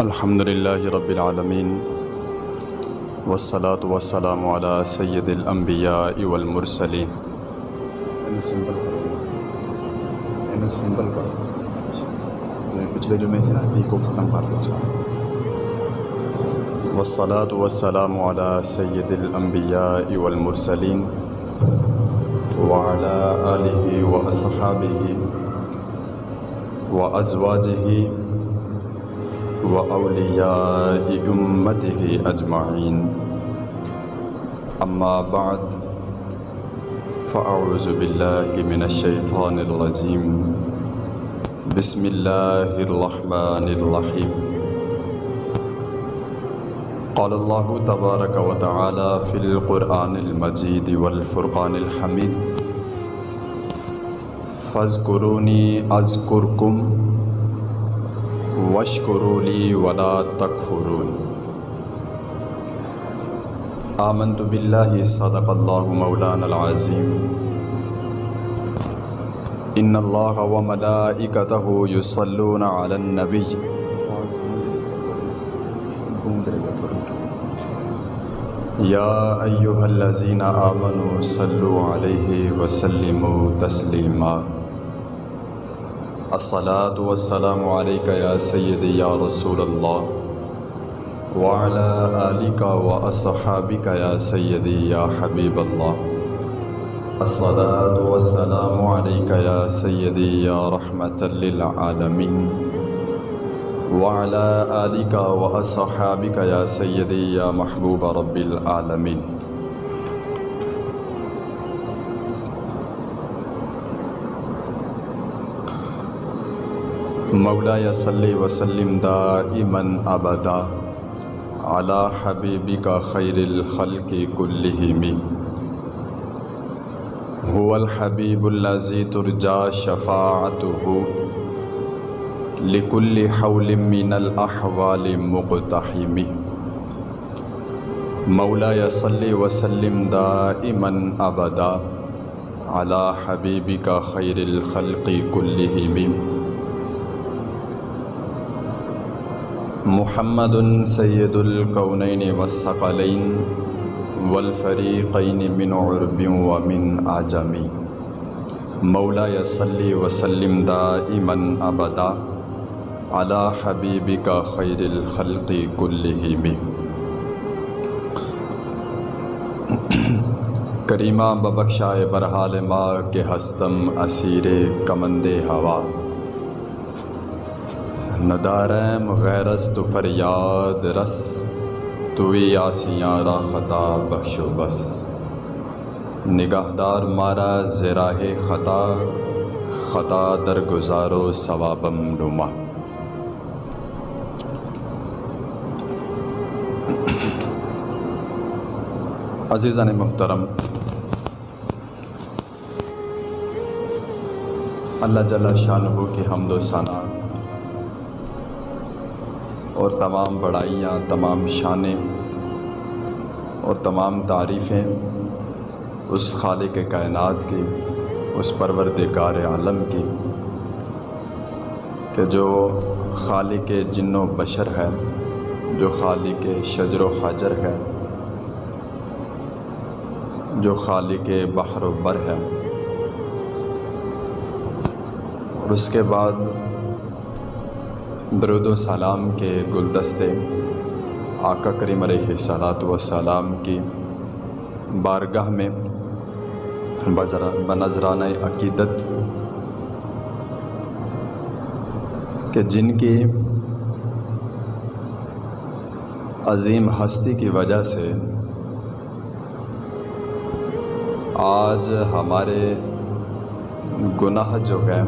الحمد للہ رب العالمین والصلاة والسلام على سید الانبیاء والمرسلین سمپل پچھلے جمعے سے نا کو ختم کر دو والصلاة والسلام على سید الانبیاء والمرسلین وعلى آلہ واصحابہ وازواجہ وأولياء أمته أجمعين. أما بعد، فأعوذ بالله من الشيطان الرجيم. بسم الله الرحمن الرحيم. قال الله تبارك وتعالى في القرآن المجيد والفرقان الحميد فاذكروني أذكركم وشکروا لی ولا تکفرون. آمنت باللہ صدق اللہ مولانا العظیم. ان اللہ و ملائکتہ یصلون علی النبی. یا ایہا الذین آمنوا صلوا علیہ وسلموا تسلیما. الصلاة والسلام عليك يا سيدي يا رسول الله. وعلى آلك وأصحابك يا سيدي يا حبيب الله. الصلاة والسلام عليك يا سيدي يا رحمة للعالمين. وعلى آلك وأصحابك يا سيدي يا محبوب رب العالمين. مولا صلی وسلم دائما ابدا علی حبیبی کا خیر الخلق کلہم. هو الحبیب الذی ترجا شفاعته لكل حول من الاحوال مقتحم. مولا صلی وسلم دائما ابدا علی حبیبی کا خیر الخلق کلہم. محمد سید القونین والثقلین والفریقین من عرب ومن آجمی مولا یصلی وسلم دائما ابدا علی حبیبک خیر الخلق کلہم. کریمہ ببخشائے برحال ما کے ہستم اسیر کمند ہوا. ندارم غیرس تو فریاد رس، توی آسیاں را خطا بخش و بس. نگاہدار مارا زراہ خطا خطا در گزارو ثوابم نما. عزیزان محترم، اللہ جل شاہ کی حمد و ثنا اور تمام بڑائیاں، تمام شانیں اور تمام تعریفیں اس خالق کائنات کی، اس پروردگار عالم کی کہ جو خالق جن و بشر ہے، جو خالق شجر و حجر ہے، جو خالق بحر و بر ہے۔ اور اس کے بعد درود و سلام کے گلدستے آقا کریم علیہ صلاۃ و سلام کی بارگاہ میں بنظرانہ عقیدت کہ جن کی عظیم ہستی کی وجہ سے آج ہمارے گناہ جو ہے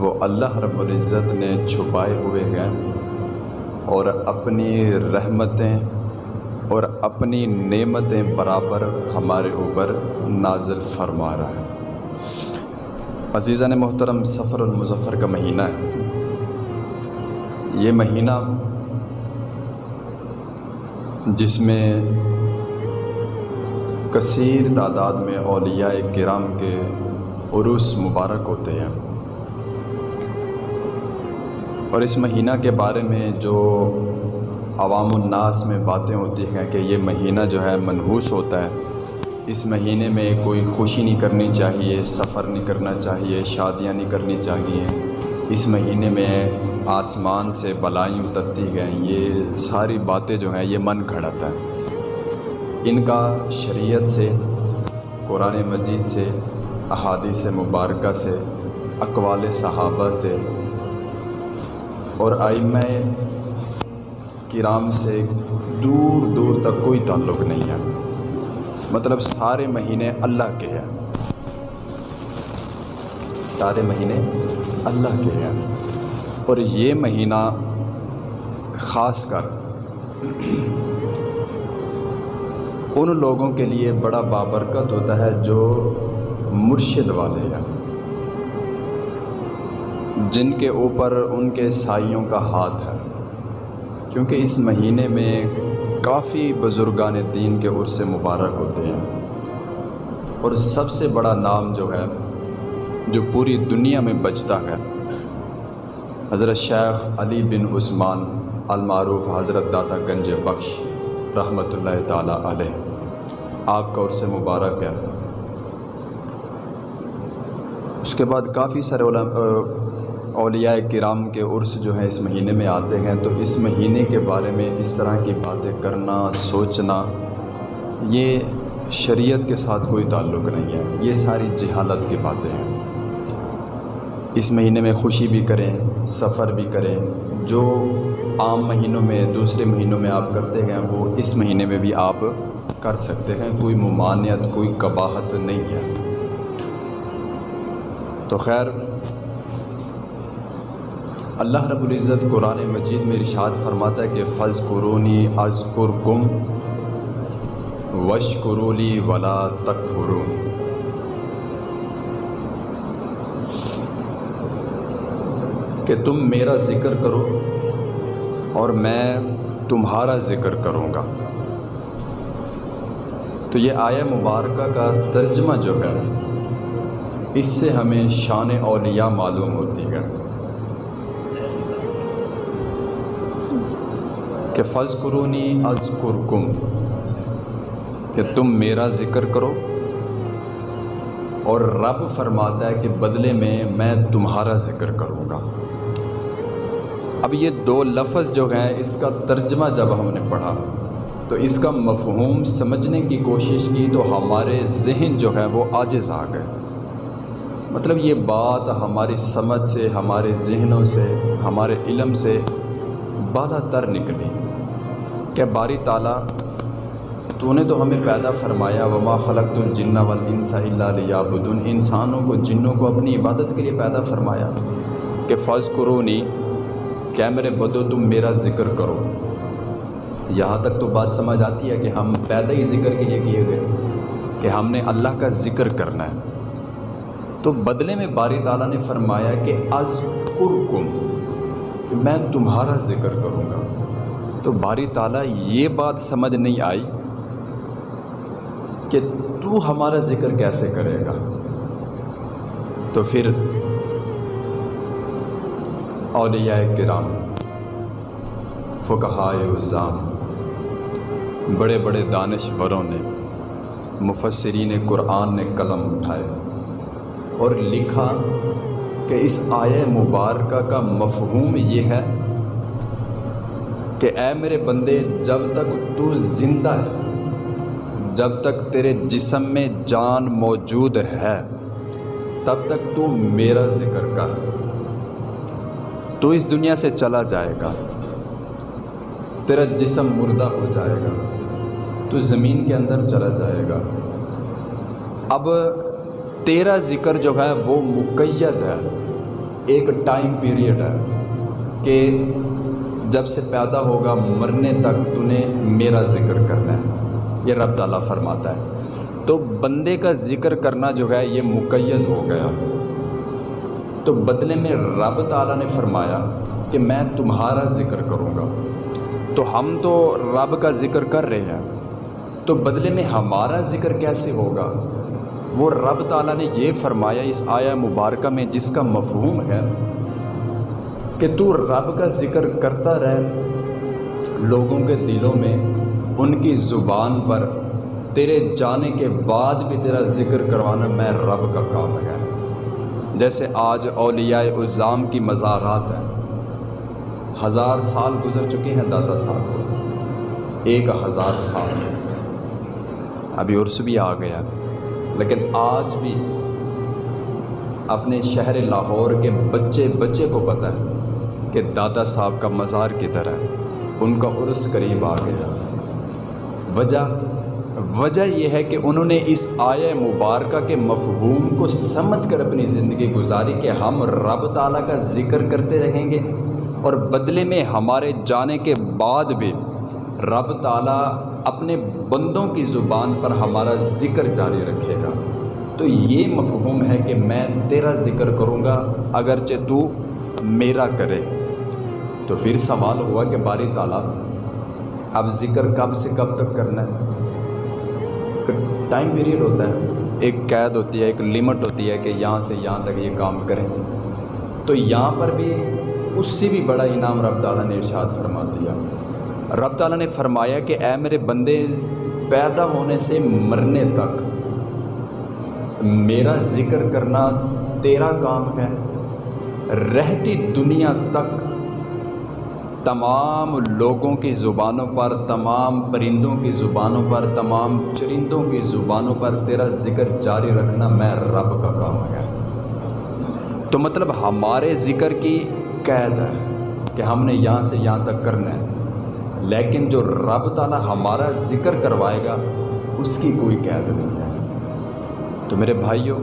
وہ اللہ رب العزت نے چھپائے ہوئے ہیں اور اپنی رحمتیں اور اپنی نعمتیں برابر ہمارے اوپر نازل فرما رہا ہے۔ عزیزہ نے محترم، سفر المظفر کا مہینہ ہے۔ یہ مہینہ جس میں کثیر تعداد میں اولیاء کرام کے عروس مبارک ہوتے ہیں۔ اور اس مہینہ کے بارے میں جو عوام الناس میں باتیں ہوتی ہیں کہ یہ مہینہ جو ہے منحوس ہوتا ہے، اس مہینے میں کوئی خوشی نہیں کرنی چاہیے، سفر نہیں کرنا چاہیے، شادیاں نہیں کرنی چاہیے۔ اس مہینے میں آسمان سے بلائیں اترتی گئیں یہ ساری باتیں جو ہیں، یہ من گھڑت ہے ان کا شریعت سے، قرآن مجید سے، احادیث مبارکہ سے، اقوال صحابہ سے اور آئمہ کرام سے دور دور تک کوئی تعلق نہیں ہے۔ مطلب سارے مہینے اللہ کے ہیں۔ سارے مہینے اللہ کے ہیں۔ اور یہ مہینہ خاص کر ان لوگوں کے لیے بڑا بابرکت ہوتا ہے جو مرشد والے ہیں۔ جن کے اوپر ان کے سائیوں کا ہاتھ ہے۔ کیونکہ اس مہینے میں کافی بزرگان دین کے عرص مبارک ہوتے ہیں۔ اور سب سے بڑا نام جو ہے، جو پوری دنیا میں بچتا ہے، حضرت شیخ علی بن عثمان المعروف حضرت داتا گنج بخش رحمۃ اللہ تعالیٰ علیہ۔ آپ کا عرص مبارک ہے۔ اس کے بعد کافی سارے اولیاء کرام کے عرس جو ہیں اس مہینے میں آتے ہیں، تو اس مہینے کے بارے میں اس طرح کی باتیں کرنا، سوچنا، یہ شریعت کے ساتھ کوئی تعلق نہیں ہے۔ یہ ساری جہالت کی باتیں ہیں۔ اس مہینے میں خوشی بھی کریں، سفر بھی کریں۔ جو عام مہینوں میں، دوسرے مہینوں میں آپ کرتے ہیں، وہ اس مہینے میں بھی آپ کر سکتے ہیں۔ کوئی ممانعت، کوئی قباحت نہیں ہے۔ تو خیر اللہ رب العزت قرآن مجید میں ارشاد فرماتا ہے کہ فض قرونی از قرکم وش قرولی ولا تک کہ تم میرا ذکر کرو اور میں تمہارا ذکر کروں گا۔ تو یہ آیا مبارکہ کا ترجمہ جو ہے، اس سے ہمیں شان اولیاء معلوم ہوتی ہے۔ کہ فض قرونی از قرکم کہ تم میرا ذکر کرو اور رب فرماتا ہے کہ بدلے میں میں تمہارا ذکر کروں گا۔ اب یہ دو لفظ جو ہیں، اس کا ترجمہ جب ہم نے پڑھا، تو اس کا مفہوم سمجھنے کی کوشش کی تو ہمارے ذہن جو ہے وہ آجز آ گئے۔ مطلب یہ بات ہماری سمجھ سے، ہمارے ذہنوں سے، ہمارے علم سے بالا تر نکلی۔ کہ باری تعالیٰ، تو نے تو ہمیں پیدا فرمایا، وما خلق الجن والانس الا لیعبدون انسانوں کو، جنوں کو اپنی عبادت کے لیے پیدا فرمایا کہ فض قرونی کیا میرے بدو، تم میرا ذکر کرو۔ یہاں تک تو بات سمجھ آتی ہے کہ ہم پیدا ہی ذکر کے لیے کیے گئے، کہ ہم نے اللہ کا ذکر کرنا ہے۔ تو بدلے میں باری تعالیٰ نے فرمایا کہ از قرکم میں تمہارا ذکر کروں گا۔ تو باری تعالیٰ یہ بات سمجھ نہیں آئی کہ تو ہمارا ذکر کیسے کرے گا؟ تو پھر اولیاء کرام، فقہائے عظام بڑے بڑے دانشوروں نے، مفسرین قرآن نے قلم اٹھائے اور لکھا کہ اس آئے مبارکہ کا مفہوم یہ ہے کہ اے میرے بندے، جب تک تو زندہ ہے، جب تک تیرے جسم میں جان موجود ہے، تب تک تو میرا ذکر کر۔ تو اس دنیا سے چلا جائے گا۔ تیرا جسم مردہ ہو جائے گا۔ تو زمین کے اندر چلا جائے گا۔ اب تیرا ذکر جو ہے وہ مقید ہے۔ ایک ٹائم پیریڈ ہے کہ جب سے پیدا ہوگا مرنے تک تو نے میرا ذکر کرنا ہے۔ یہ رب تعالیٰ فرماتا ہے۔ تو بندے کا ذکر کرنا جو ہے یہ مقید ہو گیا۔ تو بدلے میں رب تعالیٰ نے فرمایا کہ میں تمہارا ذکر کروں گا۔ تو ہم تو رب کا ذکر کر رہے ہیں۔ تو بدلے میں ہمارا ذکر کیسے ہوگا؟ وہ رب تعالیٰ نے یہ فرمایا اس آیا مبارکہ میں جس کا مفہوم ہے۔ کہ تو رب کا ذکر کرتا رہے۔ لوگوں کے دلوں میں ان کی زبان پر تیرے جانے کے بعد بھی تیرا ذکر کروانا میں رب کا کام ہے۔ جیسے آج اولیاء الزام کی مزارات ہیں۔ ہزار سال گزر چکے ہیں دادا صاحب۔ ایک ہزار سال۔ ابھی عرس بھی آ گیا۔ لیکن آج بھی اپنے شہر لاہور کے بچے بچے کو پتہ ہے۔ کہ دادا صاحب کا مزار کی طرح ان کا عرس قریب آ گیا۔ وجہ وجہ یہ ہے کہ انہوں نے اس آیا مبارکہ کے مفہوم کو سمجھ کر اپنی زندگی گزاری کہ ہم رب تعالیٰ کا ذکر کرتے رہیں گے اور بدلے میں ہمارے جانے کے بعد بھی رب تعالیٰ اپنے بندوں کی زبان پر ہمارا ذکر جاری رکھے گا۔ تو یہ مفہوم ہے کہ میں تیرا ذکر کروں گا، اگرچہ تو میرا کرے۔ تو پھر سوال ہوا کہ باری تعالیٰ، اب ذکر کب سے کب تک کرنا ہے؟ ٹائم پیریڈ ہوتا ہے۔ ایک قید ہوتی ہے، ایک لمٹ ہوتی ہے کہ یہاں سے یہاں تک یہ کام کریں۔ تو یہاں پر بھی اس سے بھی بڑا انعام رب تعالیٰ نے ارشاد فرما دیا۔ رب تعالیٰ نے فرمایا کہ اے میرے بندے، پیدا ہونے سے مرنے تک میرا ذکر کرنا تیرا کام ہے۔ رہتی دنیا تک تمام لوگوں کی زبانوں پر، تمام پرندوں کی زبانوں پر، تمام چرندوں کی زبانوں پر تیرا ذکر جاری رکھنا میں رب کا کام ہے۔ تو مطلب ہمارے ذکر کی قید ہے کہ ہم نے یہاں سے یہاں تک کرنا ہے۔ لیکن جو رب تعالیٰ ہمارا ذکر کروائے گا، اس کی کوئی قید نہیں ہے۔ تو میرے بھائیوں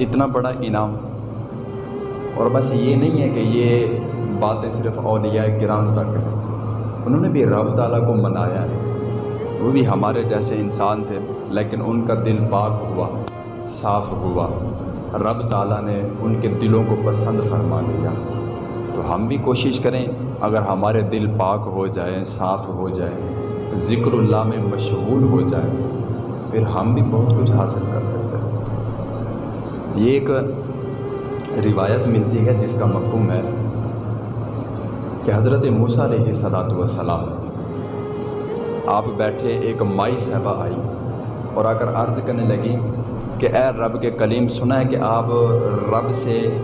اتنا بڑا انعام اور بس یہ نہیں ہے کہ یہ باتیں صرف اولیاء کرام تک ہیں۔ انہوں نے بھی رب تعالیٰ کو منایا ہے۔ وہ بھی ہمارے جیسے انسان تھے، لیکن ان کا دل پاک ہوا، صاف ہوا۔ رب تعالیٰ نے ان کے دلوں کو پسند فرما لیا۔ تو ہم بھی کوشش کریں، اگر ہمارے دل پاک ہو جائیں، صاف ہو جائے ذکر اللہ میں مشغول ہو جائے پھر ہم بھی بہت کچھ حاصل کر سکتے ہیں۔ یہ ایک روایت ملتی ہے جس کا مفہوم ہے کہ حضرت موسیٰ علیہ صلاۃ وسلام آپ بیٹھے ایک مائی صاحبہ آئی اور آ کر عرض کرنے لگی کہ اے رب کے کلیم، سنا ہے کہ آپ رب سے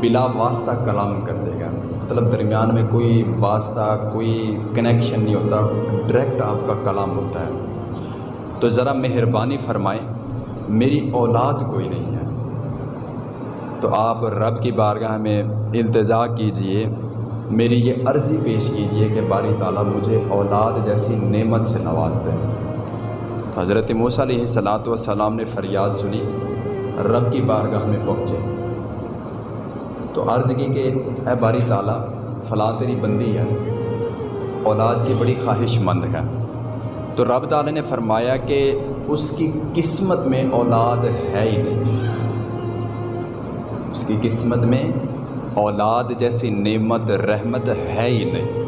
بلا واسطہ کلام کر دے گا۔ مطلب درمیان میں کوئی واسطہ، کوئی کنیکشن نہیں ہوتا ڈائریکٹ آپ کا کلام ہوتا ہے۔ تو ذرا مہربانی فرمائیں، میری اولاد کوئی نہیں۔ تو آپ رب کی بارگاہ میں التجا کیجیے۔ میری یہ عرضی پیش کیجیے کہ باری تعالیٰ مجھے اولاد جیسی نعمت سے نواز دیں تو حضرت موسیٰ علیہ صلاۃ والسلام نے فریاد سنی، رب کی بارگاہ میں پہنچے۔ تو عرض کی کہ اے باری تعالیٰ، فلاں تیری بندی ہے، اولاد کی بڑی خواہش مند ہے۔ تو رب تعالیٰ نے فرمایا کہ اس کی قسمت میں اولاد ہے ہی نہیں۔ اس کی قسمت میں اولاد جیسی نعمت، رحمت ہے ہی نہیں۔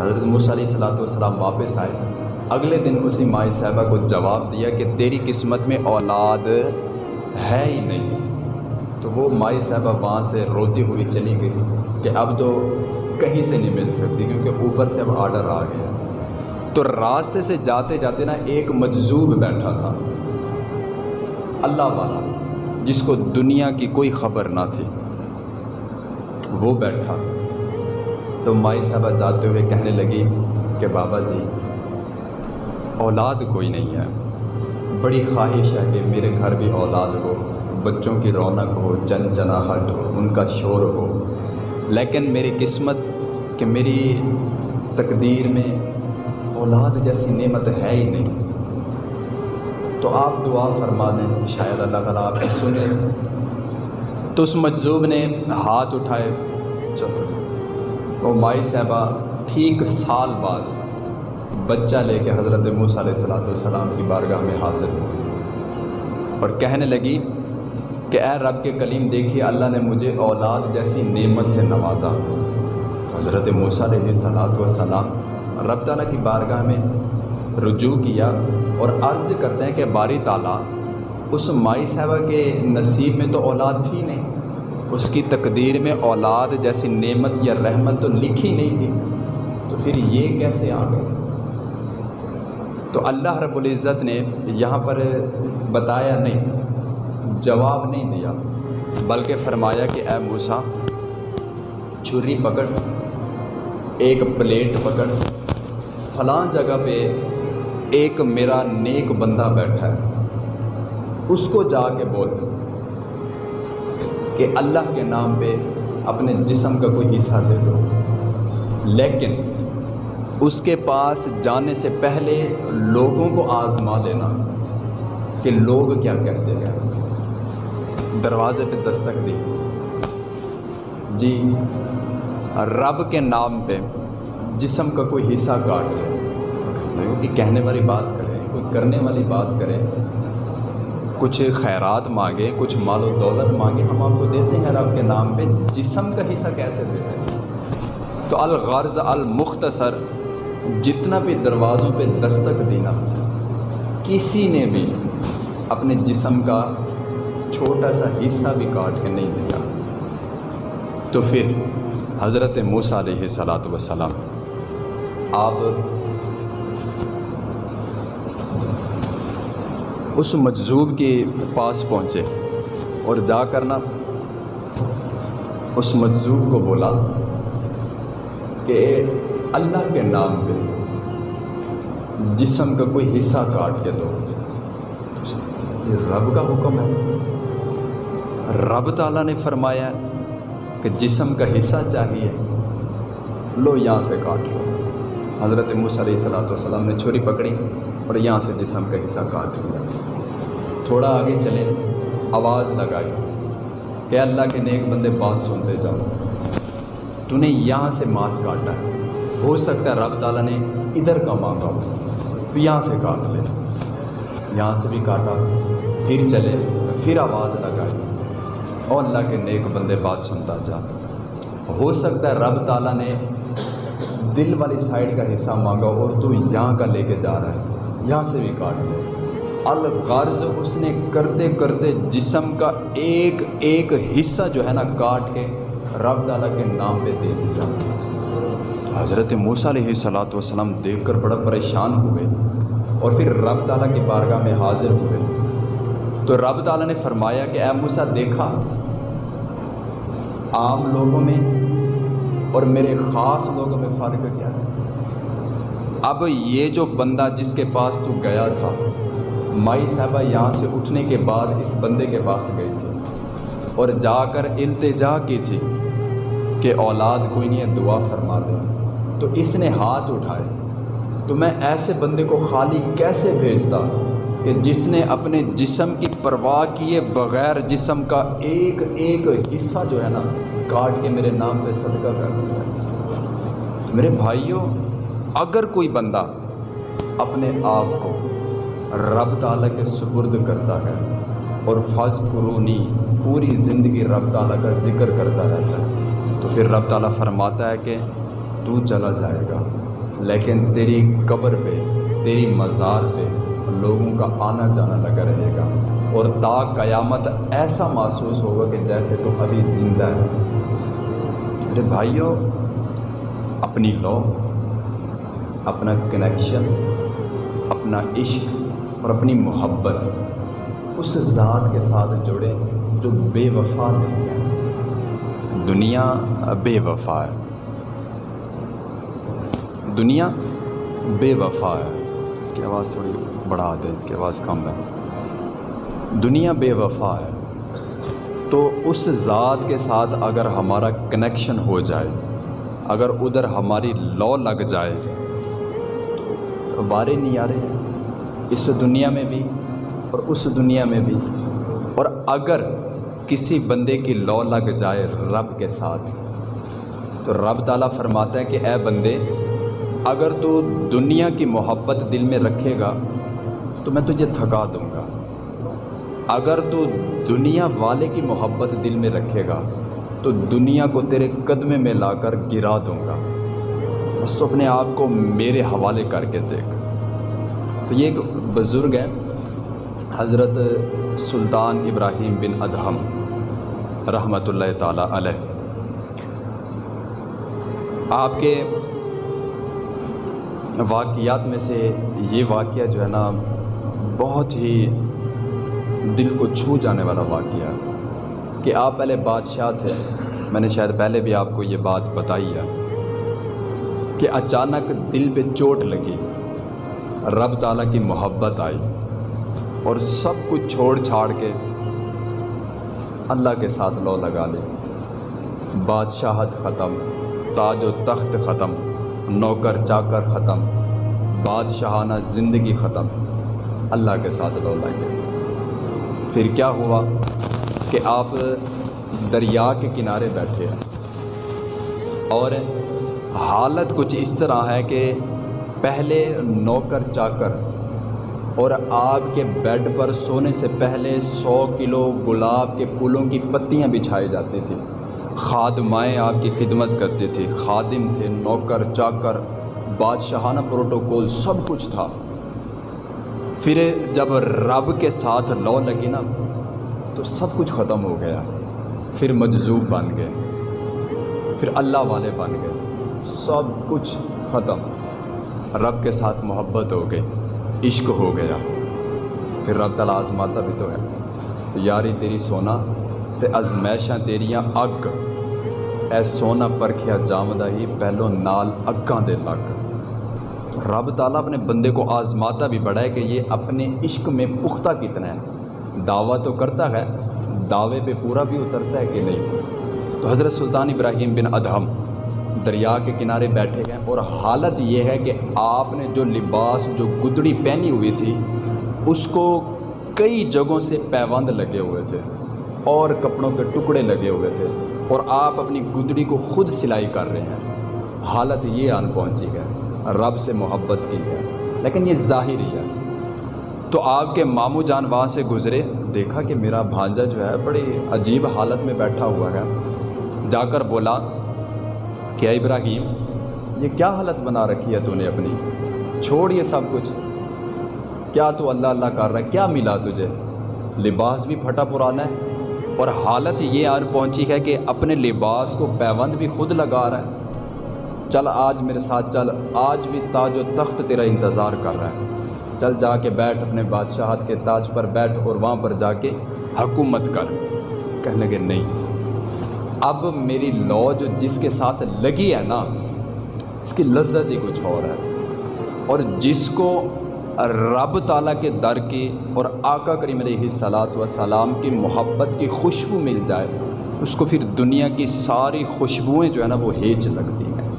حضرت موسیٰ علیہ صلاۃ والسلام واپس آئے۔ اگلے دن اسی مائی صاحبہ کو جواب دیا کہ تیری قسمت میں اولاد ہے ہی نہیں۔ تو وہ مائی صاحبہ وہاں سے روتی ہوئی چلی گئی کہ اب تو کہیں سے نہیں مل سکتی کیونکہ اوپر سے اب آڈر آ گیا۔ تو راستے سے جاتے جاتے نا ایک مجذوب بیٹھا تھا۔ اللہ والا۔ جس کو دنیا کی کوئی خبر نہ تھی۔ وہ بیٹھا۔ تو مائی صاحبہ جاتے ہوئے کہنے لگی کہ بابا جی اولاد کوئی نہیں ہے۔ بڑی خواہش ہے کہ میرے گھر بھی اولاد ہو، بچوں کی رونق ہو، جن جناہٹ ہو، ان کا شور ہو۔ لیکن میری قسمت کہ میری تقدیر میں اولاد جیسی نعمت ہے ہی نہیں۔ تو آپ دعا فرما دیں، شاید اللہ تعالیٰ آپ کی سنیں۔ تو اس مجذوب نے ہاتھ اٹھائے۔ چلو۔ وہ مائی صاحبہ ٹھیک سال بعد بچہ لے کے حضرت موسیٰ علیہ السلاۃ والسلام کی بارگاہ میں حاضر ہوئی اور کہنے لگی کہ اے رب کے کلیم، دیکھیے اللہ نے مجھے اولاد جیسی نعمت سے نوازا۔ حضرت موسیٰ علیہ صلاۃ والسلام رب تعالیٰ کی بارگاہ میں رجوع کیا۔ اور عرض کرتے ہیں کہ باری تعالیٰ، اس مائی صاحبہ کے نصیب میں تو اولاد تھی نہیں۔ اس کی تقدیر میں اولاد جیسی نعمت یا رحمت تو لکھی نہیں تھی۔ تو پھر یہ کیسے آ گئے؟ تو اللہ رب العزت نے یہاں پر بتایا نہیں، جواب نہیں دیا، بلکہ فرمایا کہ اے موسا چھری پکڑ، ایک پلیٹ پکڑ، فلاں جگہ پہ ایک میرا نیک بندہ بیٹھا ہے۔ اس کو جا کے بول کہ اللہ کے نام پہ اپنے جسم کا کوئی حصہ دے دو۔ لیکن اس کے پاس جانے سے پہلے لوگوں کو آزما لینا کہ لوگ کیا کہتے ہیں۔ دروازے پہ دستک دی۔ جی رب کے نام پہ جسم کا کوئی حصہ کاٹ لے۔ کوئی کہنے والی بات کرے کوئی کرنے والی بات کرے کچھ خیرات مانگے، کچھ مال و دولت مانگے، ہم آپ کو دیتے ہیں رب کے نام پہ، جسم کا حصہ کیسے دیتے ہیں؟ تو الغرض المختصر، جتنا بھی دروازوں پہ دستک دینا، کسی نے بھی اپنے جسم کا چھوٹا سا حصہ بھی کاٹ کے نہیں دیا۔ تو پھر حضرت موسیٰ علیہ صلاۃ وسلام آپ اس مجذوب کے پاس پہنچے اور جا کر نا اس مجذوب کو بولا کہ اللہ کے نام پہ جسم کا کوئی حصہ کاٹ کے دو۔ یہ رب کا حکم ہے۔ رب تعالیٰ نے فرمایا کہ جسم کا حصہ چاہیے۔ لو یہاں سے کاٹ لو۔ حضرت موسیٰ علیہ صلاۃ والسلام نے چھری پکڑی۔ اور یہاں سے جسم کا حصہ کاٹ لیا تھوڑا آگے چلے آواز لگائی۔ کہ اللہ کے نیک بندے، بات سنتے جاؤ۔ تو نے یہاں سے ماس کاٹا۔ ہے ہو سکتا ہے رب تعالیٰ نے ادھر کا مانگا ہو تو یہاں سے کاٹ لے۔ یہاں سے بھی کاٹا۔ پھر چلے۔ پھر آواز لگائی۔ اور اللہ کے نیک بندے، بات سنتا جا۔ ہو سکتا ہے رب تعالیٰ نے دل والی سائڈ کا حصہ مانگا اور تو یہاں کا لے کے جا رہا ہے۔ یہاں سے بھی کاٹ لے الغرض اس نے کرتے کرتے جسم کا ایک ایک حصہ جو ہے نا کاٹ کے رب تعالیٰ کے نام پہ دے دیا۔ حضرت موسیٰ علیہ صلاۃ وسلم دیکھ کر بڑا پریشان ہوئے اور پھر رب تعالیٰ کی بارگاہ میں حاضر ہوئے تو رب تعالیٰ نے فرمایا کہ اے موسیٰ، دیکھا، عام لوگوں میں اور میرے خاص لوگوں میں فرق کیا ہے؟ اب یہ جو بندہ جس کے پاس تو گیا تھا، مائی صاحبہ یہاں سے اٹھنے کے بعد اس بندے کے پاس گئی تھی اور جا کر التجا کی تھی کہ اولاد کوئی نہیں دعا فرما دے۔ تو اس نے ہاتھ اٹھائے۔ تو میں ایسے بندے کو خالی کیسے بھیجتا کہ جس نے اپنے جسم کی پرواہ کیے بغیر جسم کا ایک ایک حصہ جو ہے نا، کاٹ کے میرے نام پہ صدقہ کر دیا۔ میرے بھائیوں اگر کوئی بندہ اپنے آپ کو رب تعالیٰ کے سپرد کرتا ہے اور فض قرونی پوری زندگی رب تعالیٰ کا ذکر کرتا رہتا ہے، تو پھر رب تعالیٰ فرماتا ہے کہ تو چلا جائے گا۔ لیکن تیری قبر پہ، تیری مزار پہ لوگوں کا آنا جانا لگا رہے گا۔ اور تا قیامت ایسا محسوس ہوگا کہ جیسے تو ابھی زندہ ہے۔ میرے بھائیوں، اپنی لو اپنا کنیکشن اپنا عشق اور اپنی محبت اس ذات کے ساتھ جوڑے جو بے وفا نہیں ہے۔ دنیا بے وفا ہے۔ دنیا بے وفا ہے۔ اس کی آواز تھوڑی بڑھا دیں، اس کی آواز کم ہے۔ دنیا بے وفا ہے۔ تو اس ذات کے ساتھ اگر ہمارا کنیکشن ہو جائے، اگر ادھر ہماری لو لگ جائے تو بارے نہیں آ رہے اس دنیا میں بھی اور اس دنیا میں بھی۔ اور اگر کسی بندے کی لو لگ جائے رب کے ساتھ، تو رب تعالیٰ فرماتا ہے کہ اے بندے، اگر تو دنیا کی محبت دل میں رکھے گا، تو میں تجھے تھکا دوں گا۔ اگر تو دنیا والے کی محبت دل میں رکھے گا، تو دنیا کو تیرے قدمے میں لا کر گرا دوں گا۔ بس تو اپنے آپ کو میرے حوالے کر کے دیکھ۔ تو یہ ایک بزرگ ہے حضرت سلطان ابراہیم بن ادہم رحمۃ اللہ تعالیٰ علیہ۔ آپ کے واقعات میں سے یہ واقعہ جو ہے نا، بہت ہی دل کو چھو جانے والا واقعہ کہ آپ پہلے بادشاہ تھے، میں نے شاید پہلے بھی آپ کو یہ بات بتائی ہے۔ کہ اچانک دل پہ چوٹ لگی۔ رب تعالیٰ کی محبت آئی اور سب کچھ چھوڑ چھاڑ کے اللہ کے ساتھ لو لگا لے بادشاہت ختم، تاج و تخت ختم، نوکر چاکر ختم، بادشاہانہ زندگی ختم۔ اللہ کے ساتھ لو لگے۔ پھر کیا ہوا کہ آپ دریا کے کنارے بیٹھے ہیں؟ اور حالت کچھ اس طرح ہے کہ پہلے نوکر چاکر اور آپ کے بیڈ پر سونے سے پہلے سو کلو گلاب کے پھولوں کی پتیاں بچھائی جاتی تھیں خادمائیں آپ کی خدمت کرتے تھے۔ خادم تھے، نوکر، چاکر، بادشاہانہ پروٹوکول، سب کچھ تھا۔ پھر جب رب کے ساتھ لو لگی نا، تو سب کچھ ختم ہو گیا۔ پھر مجذوب بن گئے۔ پھر اللہ والے بن گئے۔ سب کچھ ختم۔ رب کے ساتھ محبت ہو گئی، عشق ہو گیا۔ پھر رب تعالیٰ آزماتا بھی تو ہے۔ یاری تیری سونا تے ازمائشاں تیریاں اگ۔ اے سونا پرکھیا جامدہ ہی پہلو نال اگاں دے لگ۔ رب تعالیٰ اپنے بندے کو آزماتا بھی بڑا ہے کہ یہ اپنے عشق میں پختہ کتنا ہے۔ دعویٰ تو کرتا ہے، دعوے پہ پورا بھی اترتا ہے کہ نہیں۔ تو حضرت سلطان ابراہیم بن ادہم دریا کے کنارے بیٹھے گئے اور حالت یہ ہے کہ آپ نے جو لباس، جو گدڑی پہنی ہوئی تھی، اس کو کئی جگہوں سے پیوند لگے ہوئے تھے، اور کپڑوں کے ٹکڑے لگے ہوئے تھے، اور آپ اپنی گدڑی کو خود سلائی کر رہے ہیں۔ حالت یہ آن پہنچی ہے، رب سے محبت کی ہے۔ لیکن یہ ظاہری ہے۔ تو آپ کے ماموں جان وہاں سے گزرے، دیکھا کہ میرا بھانجا جو ہے، بڑی عجیب حالت میں بیٹھا ہوا ہے۔ جا کر بولا کہ ابراہیم، یہ کیا حالت بنا رکھی ہے تو نے اپنی؟ چھوڑ یہ سب کچھ۔ کیا تو اللہ اللہ کر رہا ہے؟ کیا ملا تجھے؟ لباس بھی پھٹا پرانا ہے۔ اور حالت یہ آر پہنچی ہے کہ اپنے لباس کو پیوند بھی خود لگا رہا ہے۔ چل آج میرے ساتھ چل، آج بھی تاج و تخت تیرا انتظار کر رہا ہے۔ چل جا کے بیٹھ اپنے بادشاہت کے تاج پر بیٹھ اور وہاں پر جا کے حکومت کر۔ کہنے لگے، نہیں۔ اب میری لو جو جس کے ساتھ لگی ہے نا، اس کی لذت ہی کچھ اور ہے۔ اور جس کو رب تعالیٰ کے در کی اور آقا کریم علیہ صلاحت و سلام کی محبت کی خوشبو مل جائے، اس کو پھر دنیا کی ساری خوشبوئیں جو ہے نا، وہ ہیج لگتی ہیں۔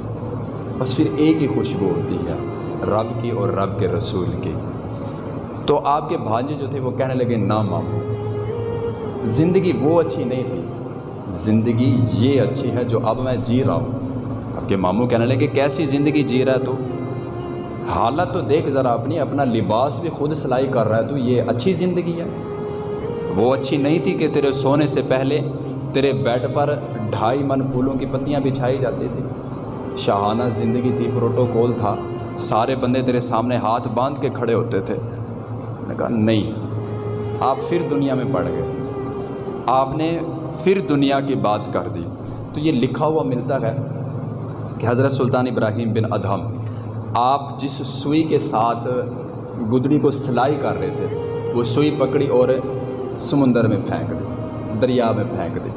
بس پھر ایک ہی خوشبو ہوتی ہے، رب کی اور رب کے رسول کی۔ تو آپ کے بھانجے جو تھے، وہ کہنے لگے، نہ ماموں، زندگی وہ اچھی نہیں تھی۔ زندگی یہ اچھی ہے جو اب میں جی رہا ہوں۔ آپ کے ماموں کہنے لگے کہ کیسی زندگی جی رہا ہے تو؟ حالت تو دیکھ ذرا اپنی، اپنا لباس بھی خود سلائی کر رہا ہے تو یہ اچھی زندگی ہے؟ وہ اچھی نہیں تھی کہ تیرے سونے سے پہلے تیرے بیڈ پر ڈھائی من پھولوں کی پتیاں بچھائی جاتی تھی۔ شاہانہ زندگی تھی، پروٹوکول تھا۔ سارے بندے تیرے سامنے ہاتھ باندھ کے کھڑے ہوتے تھے۔ نے کہا، نہیں، آپ پھر دنیا میں پڑ گئے۔ آپ نے پھر دنیا کی بات کر دی۔ تو یہ لکھا ہوا ملتا ہے کہ حضرت سلطان ابراہیم بن ادہم آپ جس سوئی کے ساتھ گدڑی کو سلائی کر رہے تھے، وہ سوئی پکڑی اور سمندر میں پھینک دی، دریا میں پھینک دی۔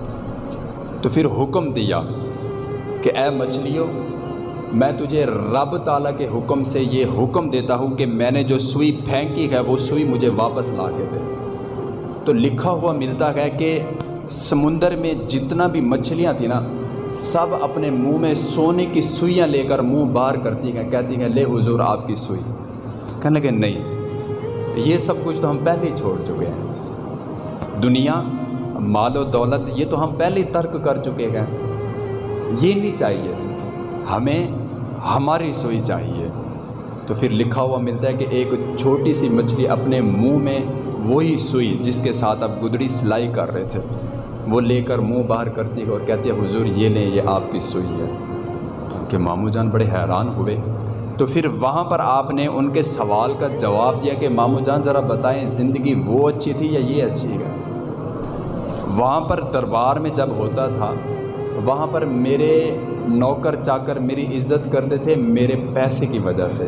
تو پھر حکم دیا کہ اے مچھلیوں، میں تجھے رب تعالیٰ کے حکم سے یہ حکم دیتا ہوں کہ میں نے جو سوئی پھینکی ہے، وہ سوئی مجھے واپس لا کے دے۔ تو لکھا ہوا ملتا ہے کہ سمندر میں جتنا بھی مچھلیاں تھیں نا، سب اپنے منہ میں سونے کی سوئیاں لے کر منہ باہر کرتی ہیں، کہتی ہیں، لے حضور، آپ کی سوئی. کہنے لگے، نہیں، یہ سب کچھ تو ہم پہلے ہی چھوڑ چکے ہیں۔ دنیا، مال و دولت، یہ تو ہم پہلے ہی ترک کر چکے ہیں۔ یہ نہیں چاہیے، ہمیں ہماری سوئی چاہیے۔ تو پھر لکھا ہوا ملتا ہے کہ ایک چھوٹی سی مچھلی اپنے منہ میں وہی سوئی جس کے ساتھ اب گدڑی سلائی کر رہے تھے۔ وہ لے کر منہ باہر کرتی ہے اور کہتی ہے، حضور، یہ لیں، یہ آپ کی سوئی ہے۔ کہ ماموں جان بڑے حیران ہوئے۔ تو پھر وہاں پر آپ نے ان کے سوال کا جواب دیا کہ، ماموں جان، ذرا بتائیں، زندگی وہ اچھی تھی یا یہ اچھی ہے؟ وہاں پر دربار میں جب ہوتا تھا، وہاں پر میرے نوکر چاکر میری عزت کرتے تھے میرے پیسے کی وجہ سے،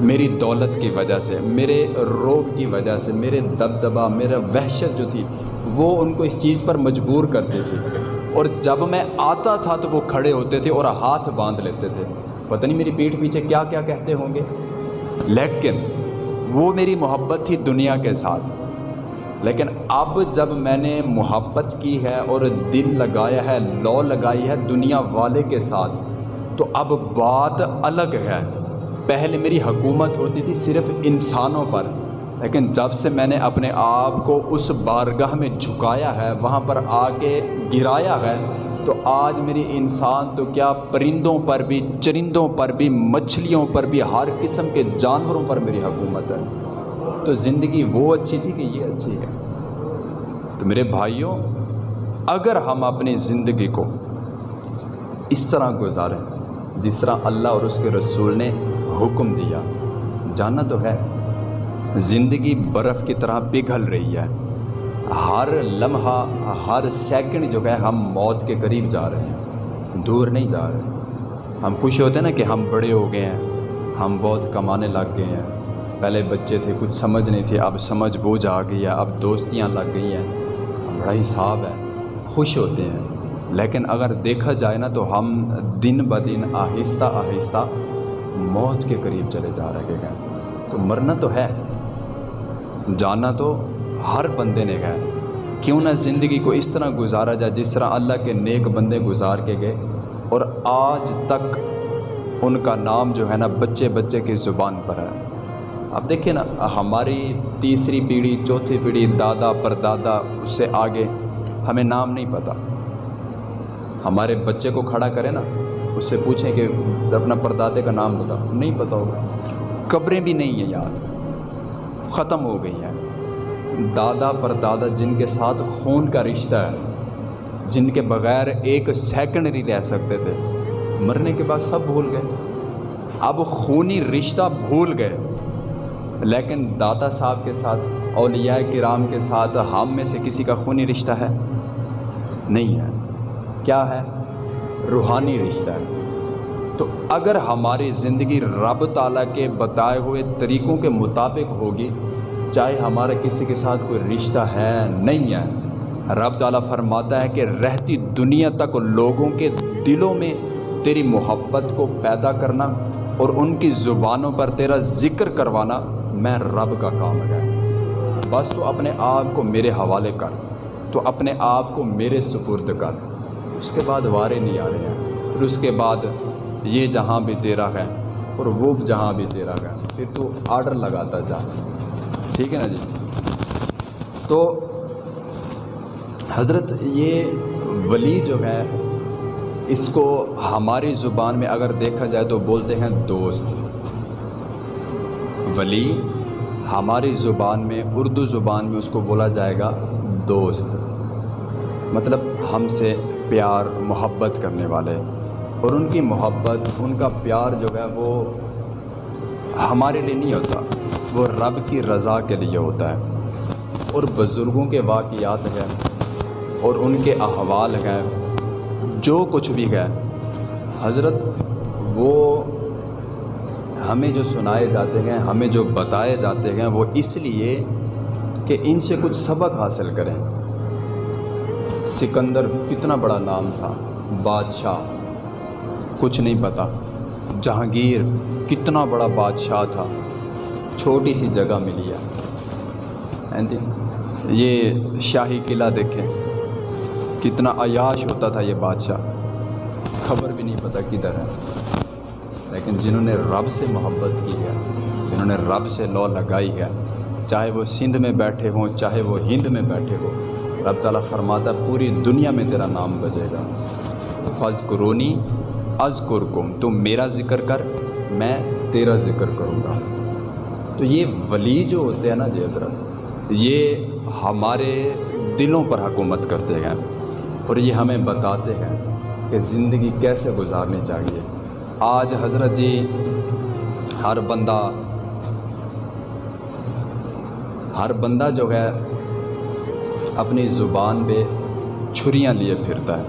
میری دولت کی وجہ سے، میرے روب کی وجہ سے، میرے دبدبا میرا وحشت جو تھی وہ ان کو اس چیز پر مجبور کرتی تھی اور جب میں آتا تھا تو وہ کھڑے ہوتے تھے اور ہاتھ باندھ لیتے تھے۔ پتہ نہیں میری پیٹھ پیچھے کیا کیا کہتے ہوں گے۔ لیکن وہ میری محبت تھی دنیا کے ساتھ۔ لیکن اب جب میں نے محبت کی ہے اور دل لگایا ہے، لو لگائی ہے دنیا والے کے ساتھ، تو اب بات الگ ہے۔ پہلے میری حکومت ہوتی تھی صرف انسانوں پر۔ لیکن جب سے میں نے اپنے آپ کو اس بارگاہ میں جھکایا ہے، وہاں پر آ کے گرایا ہے، تو آج میری انسان تو کیا پرندوں پر بھی، چرندوں پر بھی، مچھلیوں پر بھی، ہر قسم کے جانوروں پر میری حکومت ہے۔ تو زندگی وہ اچھی تھی کہ یہ اچھی ہے؟ تو میرے بھائیوں، اگر ہم اپنی زندگی کو اس طرح گزاریں جس طرح اللہ اور اس کے رسول نے حکم دیا جانا تو ہے۔ زندگی برف کی طرح پگھل رہی ہے۔ ہر لمحہ، ہر سیکنڈ جو ہے، ہم موت کے قریب جا رہے ہیں۔ دور نہیں جا رہے۔ ہم خوش ہوتے ہیں نا کہ ہم بڑے ہو گئے ہیں۔ ہم بہت کمانے لگ گئے ہیں۔ پہلے بچے تھے، کچھ سمجھ نہیں تھی، اب سمجھ بوجھ آ گئی ہے، اب دوستیاں لگ گئی ہیں۔ بڑا حساب ہے، خوش ہوتے ہیں۔ لیکن اگر دیکھا جائے نا تو ہم دن بدن آہستہ آہستہ موت کے قریب چلے جا رہے ہیں۔ تو مرنا تو ہے۔ جانا تو ہر بندے نے ہے۔ کیوں نہ زندگی کو اس طرح گزارا جائے جس طرح اللہ کے نیک بندے گزار کے گئے۔ اور آج تک ان کا نام جو ہے نا بچے بچے کی زبان پر ہے۔ اب دیکھیں نا، ہماری تیسری پیڑھی، چوتھی پیڑھی، دادا پر دادا اس سے آگے ہمیں نام نہیں پتہ ہمارے بچے کو کھڑا کرے نا، اس سے پوچھیں کہ اپنا پردادے کا نام بتا نہیں پتہ ہوگا۔ قبریں بھی نہیں ہیں یاد۔ ختم ہو گئی ہیں۔ دادا پر دادا جن کے ساتھ خون کا رشتہ ہے، جن کے بغیر ایک سیکنڈ نہیں رہ سکتے تھے، مرنے کے بعد سب بھول گئے۔ اب خونی رشتہ بھول گئے۔ لیکن دادا صاحب کے ساتھ، اولیاء کرام کے ساتھ ہم میں سے کسی کا خونی رشتہ ہے؟ نہیں ہے۔ کیا ہے؟ روحانی رشتہ ہے۔ تو اگر ہماری زندگی رب تعالیٰ کے بتائے ہوئے طریقوں کے مطابق ہوگی، چاہے ہمارا کسی کے ساتھ کوئی رشتہ ہے، نہیں ہے، رب تعالیٰ فرماتا ہے کہ رہتی دنیا تک لوگوں کے دلوں میں تیری محبت کو پیدا کرنا اور ان کی زبانوں پر تیرا ذکر کروانا میں رب کا کام ہے۔ بس تو اپنے آپ کو میرے حوالے کر، تو اپنے آپ کو میرے سپرد کر۔ اس کے بعد وارے نہیں آ رہے ہیں۔ پھر اس کے بعد یہ جہاں بھی تیرا ہے اور وہ جہاں بھی تیرا ہے۔ پھر تو آڈر لگاتا جا۔ ٹھیک ہے نا جی؟ تو حضرت یہ ولی جو ہے، اس کو ہماری زبان میں اگر دیکھا جائے تو بولتے ہیں دوست۔ ولی ہماری زبان میں، اردو زبان میں اس کو بولا جائے گا دوست۔ مطلب ہم سے پیار، محبت کرنے والے۔ اور ان کی محبت، ان کا پیار جو ہے وہ ہمارے لیے نہیں ہوتا، وہ رب کی رضا کے لیے ہوتا ہے۔ اور بزرگوں کے واقعات ہیں، اور ان کے احوال ہیں، جو کچھ بھی ہے۔ حضرت، وہ ہمیں جو سنائے جاتے ہیں، ہمیں جو بتائے جاتے ہیں، وہ اس لیے کہ ان سے کچھ سبق حاصل کریں۔ سکندر کتنا بڑا نام تھا، بادشاہ۔ کچھ نہیں پتہ جہانگیر کتنا بڑا بادشاہ تھا۔ چھوٹی سی جگہ ملی ہے۔ یہ شاہی قلعہ دیکھیں۔ کتنا عیاش ہوتا تھا یہ بادشاہ۔ خبر بھی نہیں پتہ کدھر ہے۔ لیکن جنہوں نے رب سے محبت کی ہے، جنہوں نے رب سے لو لگائی ہے، چاہے وہ سندھ میں بیٹھے ہوں، چاہے وہ ہند میں بیٹھے ہوں، رب تعالیٰ فرماتا پوری دنیا میں تیرا نام بجے گا۔ فض قرونی از قرکم تم میرا ذکر کر، میں تیرا ذکر کروں گا۔ تو یہ ولی جو ہوتے ہیں نا جی حضرت، یہ ہمارے دلوں پر حکومت کرتے ہیں اور یہ ہمیں بتاتے ہیں کہ زندگی کیسے گزارنی چاہیے۔ آج حضرت جی ہر بندہ ہر بندہ جو ہے، اپنی زبان پہ چھریاں لیے پھرتا ہے۔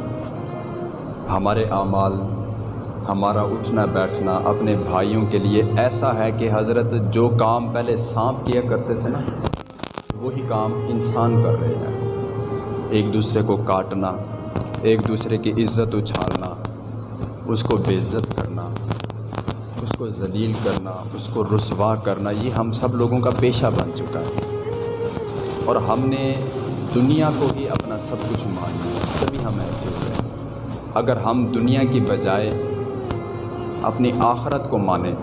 ہمارے اعمال ہمارا اٹھنا بیٹھنا اپنے بھائیوں کے لیے ایسا ہے کہ حضرت جو کام پہلے سانپ کیا کرتے تھے نا، وہی کام انسان کر رہے ہیں۔ ایک دوسرے کو کاٹنا، ایک دوسرے کی عزت اچھالنا، اس کو بے عزت کرنا، اس کو ذلیل کرنا، اس کو رسوا کرنا، یہ ہم سب لوگوں کا پیشہ بن چکا ہے۔ اور ہم نے دنیا کو ہی اپنا سب کچھ مان لیا، تبھی ہم ایسے ہو گئے۔ اگر ہم دنیا کی بجائے اپنی آخرت کو مانیں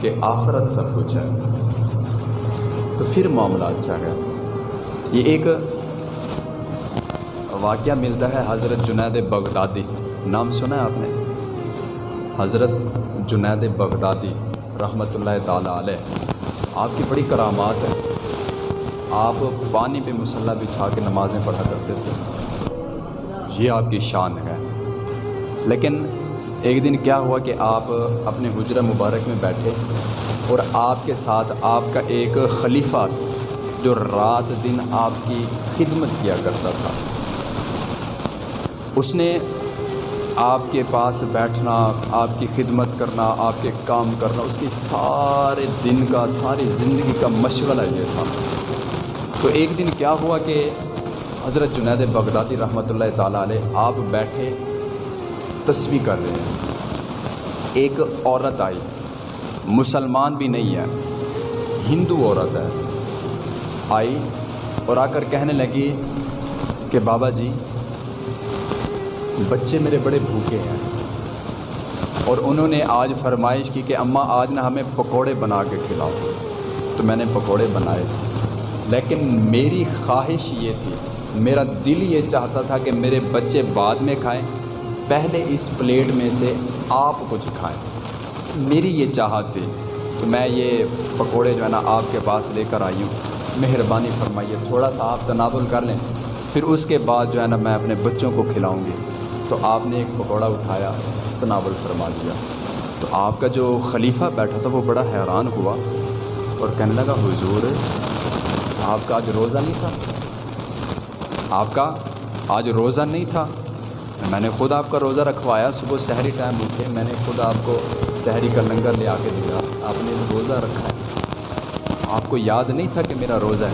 کہ آخرت سب کچھ ہے۔ تو پھر معاملہ اچھا ہے۔ یہ ایک واقعہ ملتا ہے حضرت جنید بغدادی۔ نام سنا ہے آپ نے؟ حضرت جنید بغدادی رحمۃ اللہ تعالیٰ علیہ۔ آپ کی بڑی کرامات ہے آپ پانی پہ مسلح بچھا کے نمازیں پڑھا کرتے تھے۔ یہ آپ کی شان ہے۔ لیکن ایک دن کیا ہوا کہ آپ اپنے حجرہ مبارک میں بیٹھے اور آپ کے ساتھ آپ کا ایک خلیفہ جو رات دن آپ کی خدمت کیا کرتا تھا۔ اس نے آپ کے پاس بیٹھنا، آپ کی خدمت کرنا، آپ کے کام کرنا، اس کی سارے دن کا، ساری زندگی کا مشغلہ یہ تھا۔ تو ایک دن کیا ہوا کہ حضرت جنید بغدادی رحمۃ اللہ تعالیٰ علیہ آپ بیٹھے تصویر کر رہے ہیں۔ ایک عورت آئی۔ مسلمان بھی نہیں ہے۔ ہندو عورت ہے۔ آئی اور آ کر کہنے لگی کہ بابا جی بچے میرے بڑے بھوکے ہیں۔ اور انہوں نے آج فرمائش کی کہ اماں، آج نہ ہمیں پکوڑے بنا کے کھلاؤ۔ تو میں نے پکوڑے بنائے۔ لیکن میری خواہش یہ تھی، میرا دل یہ چاہتا تھا کہ میرے بچے بعد میں کھائیں۔ پہلے اس پلیٹ میں سے آپ کچھ کھائیں میری یہ چاہت تھی کہ میں یہ پکوڑے جو ہے نا آپ کے پاس لے کر آئی ہوں۔ مہربانی فرمائیے، تھوڑا سا آپ تناول کر لیں۔ پھر اس کے بعد جو ہے نا میں اپنے بچوں کو کھلاؤں گی۔ تو آپ نے ایک پکوڑا اٹھایا، تناول فرما دیا تو آپ کا جو خلیفہ بیٹھا تھا، وہ بڑا حیران ہوا اور کہنے لگا، حضور، آپ کا آج روزہ نہیں تھا؟ آپ کا آج روزہ نہیں تھا؟ میں نے خود آپ کا روزہ رکھوایا، صبح سحری ٹائم اٹھے، میں نے خود آپ کو سحری کا لنگر لے آ کے دیا۔ آپ نے روزہ رکھا ہے۔ آپ کو یاد نہیں تھا کہ میرا روزہ ہے؟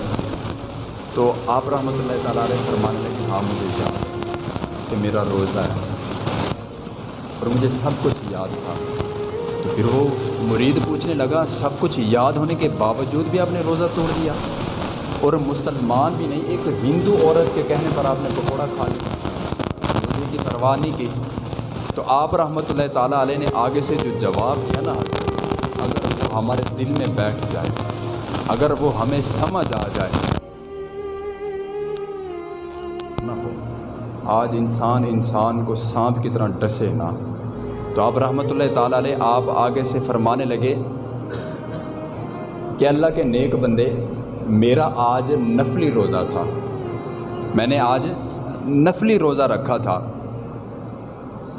تو آپ رحمۃ اللہ تعالیٰ علیہ فرمانے لگے ہاں مجھے یاد کہ میرا روزہ ہے۔ اور مجھے سب کچھ یاد تھا۔ تو پھر وہ مرید پوچھنے لگا، سب کچھ یاد ہونے کے باوجود بھی آپ نے روزہ توڑ دیا؟ اور مسلمان بھی نہیں، ایک ہندو عورت کے کہنے پر آپ نے پکوڑا کھا لیا۔ پرواہ نہیں کی۔ تو آپ رحمۃ اللہ تعالیٰ علیہ نے آگے سے جو جواب دیا نا، اگر وہ ہمارے دل میں بیٹھ جائے، اگر وہ ہمیں سمجھ آ جائے۔ آج انسان انسان کو سانپ کی طرح ڈسے نہ تو آپ رحمۃ اللہ تعالیٰ علیہ آپ آگے سے فرمانے لگے کہ اللہ کے نیک بندے، میرا آج نفلی روزہ تھا۔ میں نے آج نفلی روزہ رکھا تھا۔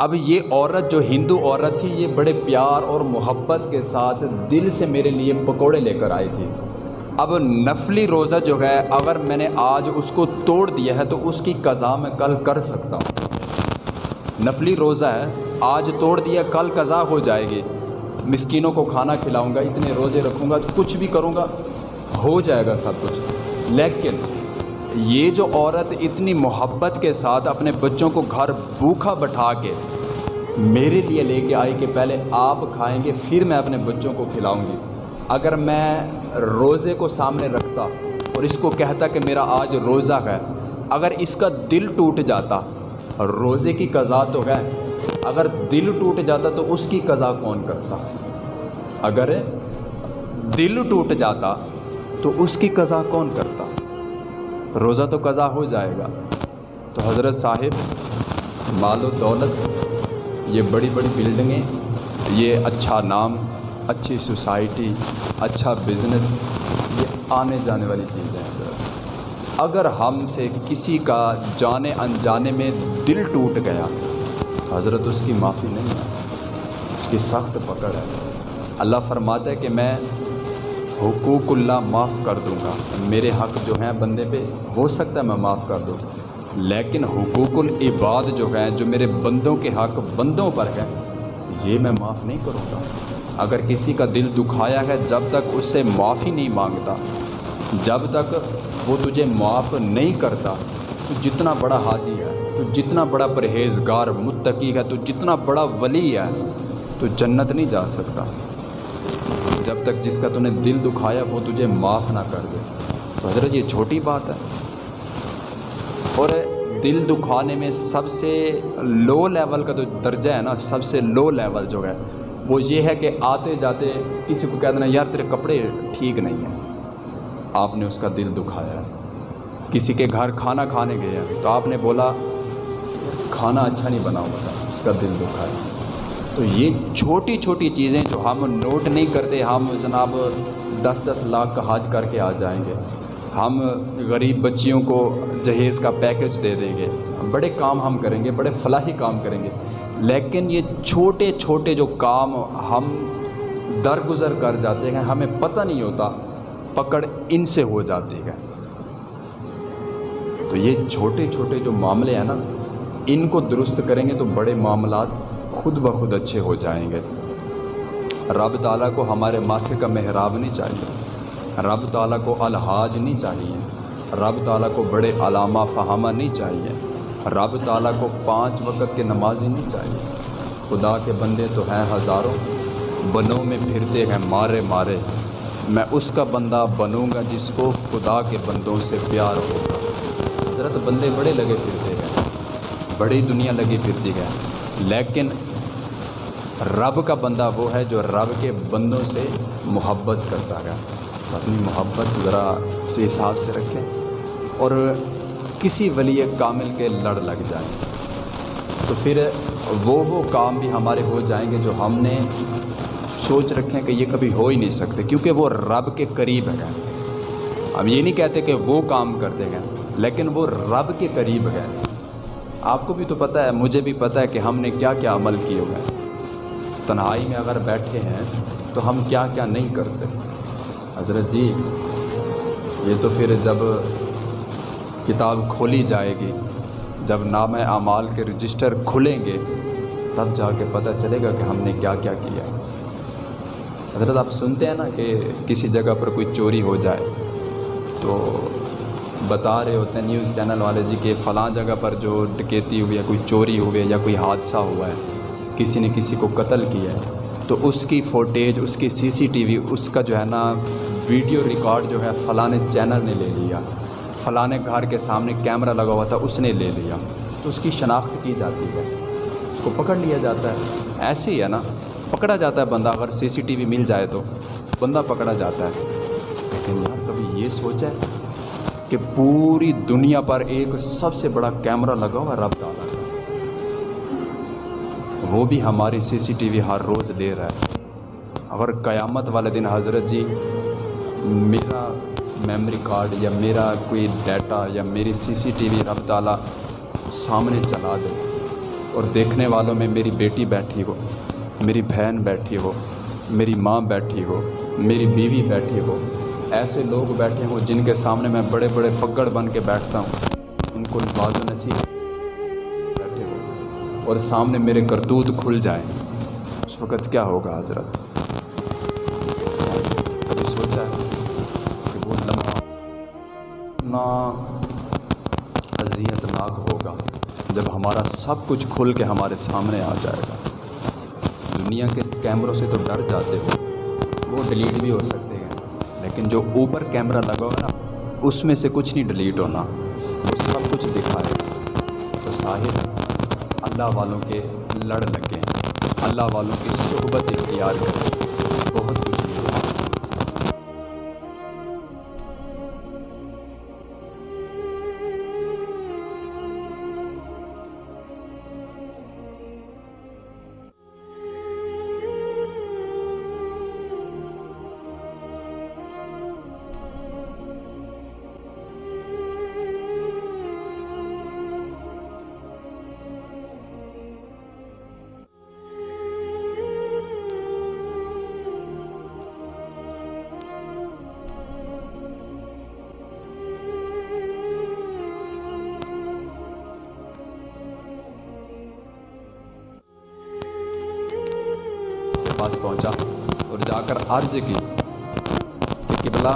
اب یہ عورت جو ہندو عورت تھی، یہ بڑے پیار اور محبت کے ساتھ دل سے میرے لیے پکوڑے لے کر آئی تھی۔ اب نفلی روزہ جو ہے، اگر میں نے آج اس کو توڑ دیا ہے تو اس کی قضا میں کل کر سکتا ہوں۔ نفلی روزہ ہے، آج توڑ دیا، کل قضا ہو جائے گی۔ مسکینوں کو کھانا کھلاؤں گا، اتنے روزے رکھوں گا، کچھ بھی کروں گا، ہو جائے گا سب کچھ۔ لیکن یہ جو عورت اتنی محبت کے ساتھ اپنے بچوں کو گھر بھوکھا بٹھا کے میرے لیے لے کے آئی کہ پہلے آپ کھائیں گے، پھر میں اپنے بچوں کو کھلاؤں گی۔ اگر میں روزے کو سامنے رکھتا اور اس کو کہتا کہ میرا آج روزہ ہے، اگر اس کا دل ٹوٹ جاتا، روزے کی قضا تو ہے، اگر دل ٹوٹ جاتا تو اس کی قضا کون کرتا؟ اگر دل ٹوٹ جاتا تو اس کی قضا کون کرتا؟ روزہ تو قضا ہو جائے گا۔ تو حضرت صاحب، مال و دولت یہ بڑی بڑی بلڈنگیں یہ اچھا نام، اچھی سوسائٹی اچھا بزنس یہ آنے جانے والی چیزیں ہیں۔ اگر ہم سے کسی کا جانے انجانے میں دل ٹوٹ گیا، حضرت اس کی معافی نہیں ہے، اس کی سخت پکڑ ہے۔ اللہ فرماتا ہے کہ میں حقوق اللہ معاف کر دوں گا۔ میرے حق جو ہیں بندے پہ، ہو سکتا ہے میں معاف کر دوں۔ لیکن حقوق العباد جو ہیں، جو میرے بندوں کے حق بندوں پر ہے یہ میں معاف نہیں کروں گا۔ اگر کسی کا دل دکھایا ہے، جب تک اس سے معافی نہیں مانگتا، جب تک وہ تجھے معاف نہیں کرتا، تو جتنا بڑا حاجی ہے، تو جتنا بڑا پرہیزگار متقی ہے، تو جتنا بڑا ولی ہے، تو جنت نہیں جا سکتا۔ جب تک جس کا تو نے دل دکھایا، وہ تجھے معاف نہ کر دے۔ تو حضرت، یہ چھوٹی بات ہے۔ اور دل دکھانے میں سب سے لو لیول کا جو درجہ ہے نا، سب سے لو لیول جو ہے، وہ یہ ہے کہ آتے جاتے کسی کو کہہ دینا، یار تیرے کپڑے ٹھیک نہیں ہیں۔ آپ نے اس کا دل دکھایا۔ کسی کے گھر کھانا کھانے گئے ہیں، تو آپ نے بولا، کھانا اچھا نہیں بنا ہوا تھا، اس کا دل دکھایا۔ تو یہ چھوٹی چھوٹی چیزیں جو ہم نوٹ نہیں کرتے، ہم جناب دس دس لاکھ کا حاج کر کے آ جائیں گے۔ ہم غریب بچیوں کو جہیز کا پیکج دے دیں گے۔ بڑے کام ہم کریں گے، بڑے فلاحی کام کریں گے۔ لیکن یہ چھوٹے چھوٹے جو کام ہم درگزر کر جاتے ہیں، ہمیں پتہ نہیں ہوتا، پکڑ ان سے ہو جاتی ہے۔ تو یہ چھوٹے چھوٹے جو معاملے ہیں نا، ان کو درست کریں گے تو بڑے معاملات خود بخود اچھے ہو جائیں گے۔ رب تعالیٰ کو ہمارے ماتھے کا محراب نہیں چاہیے۔ رب تعالیٰ کو الحاج نہیں چاہیے۔ رب تعالیٰ کو بڑے علامہ فہامہ نہیں چاہیے۔ رب تعالیٰ کو پانچ وقت کے نمازی نہیں چاہیے۔ خدا کے بندے تو ہیں ہزاروں۔ بنوں میں پھرتے ہیں مارے مارے۔ میں اس کا بندہ بنوں گا جس کو خدا کے بندوں سے پیار ہوگا۔ حضرت بندے بڑے لگے پھرتے ہیں۔ بڑی دنیا لگی پھرتی ہے۔ لیکن رب کا بندہ وہ ہے جو رب کے بندوں سے محبت کرتا ہے۔ اپنی محبت ذرا اسی حساب سے رکھیں اور کسی ولی کامل کے لڑ لگ جائیں۔ تو پھر وہ وہ کام بھی ہمارے ہو جائیں گے جو ہم نے سوچ رکھیں کہ یہ کبھی ہو ہی نہیں سکتے، کیونکہ وہ رب کے قریب ہے ہم یہ نہیں کہتے کہ وہ کام کرتے ہیں، لیکن وہ رب کے قریب ہے آپ کو بھی تو پتہ ہے، مجھے بھی پتہ ہے کہ ہم نے کیا کیا عمل کیے ہوئے ہیں۔ تنہائی میں اگر بیٹھے ہیں تو ہم کیا کیا نہیں کرتے۔ حضرت جی یہ تو پھر جب کتاب کھولی جائے گی، جب نام اعمال کے رجسٹر کھلیں گے، تب جا کے پتہ چلے گا کہ ہم نے کیا کیا کیا۔ حضرت، آپ سنتے ہیں نا کہ کسی جگہ پر کوئی چوری ہو جائے، تو بتا رہے ہوتے ہیں نیوز چینل والے جی کہ فلاں جگہ پر جو ڈکیتی ہوئی ہے، کوئی چوری ہوئی ہے یا کوئی حادثہ ہوا ہے، کسی نے کسی کو قتل کیا ہے، تو اس کی فوٹیج، اس کی سی سی ٹی وی، اس کا جو ہے نا ویڈیو ریکارڈ جو ہے فلاں چینل نے لے لیا۔ فلاں گھر کے سامنے کیمرہ لگا ہوا تھا، اس نے لے لیا۔ تو اس کی شناخت کی جاتی ہے۔ اس کو پکڑ لیا جاتا ہے۔ ایسے ہی ہے نا، پکڑا جاتا ہے بندہ۔ اگر سی سی ٹی وی مل جائے تو بندہ پکڑا جاتا ہے۔ لیکن یار، کبھی یہ سوچا ہے کہ پوری دنیا پر ایک سب سے بڑا کیمرہ لگا ہوا رب تعالیٰ کا۔ وہ بھی ہماری سی سی ٹی وی ہر روز لے رہا ہے۔ اگر قیامت والے دن حضرت جی میرا میموری کارڈ یا میرا کوئی ڈیٹا یا میری سی سی ٹی وی رب تعالیٰ سامنے چلا دے اور دیکھنے والوں میں میری بیٹی بیٹھی ہو، میری بہن بیٹھی ہو، میری ماں بیٹھی ہو، میری بیوی بیٹھی ہو، ایسے لوگ بیٹھے ہوں جن کے سامنے میں بڑے بڑے پگڑ بن کے بیٹھتا ہوں، ان کو باز و نصیب بیٹھے ہو اور سامنے میرے کرتوت کھل جائیں۔ اس وقت کیا ہوگا حضرت؟ کبھی سوچا اتنا اذیت ناک ہوگا جب ہمارا سب کچھ کھل کے ہمارے سامنے آ جائے گا۔ دنیا کے کیمروں سے تو ڈر جاتے ہو، وہ ڈیلیٹ بھی ہو سکتے ہیں۔ لیکن جو اوپر کیمرہ لگا ہوا نا، اس میں سے کچھ نہیں ڈیلیٹ ہونا، وہ سب کچھ دکھائے۔ تو صاحب اللہ والوں کے لڑ لگیں، اللہ والوں کی صحبت اختیار کریں۔ پاس پہنچا اور جا کر عرض کی کہ قبلہ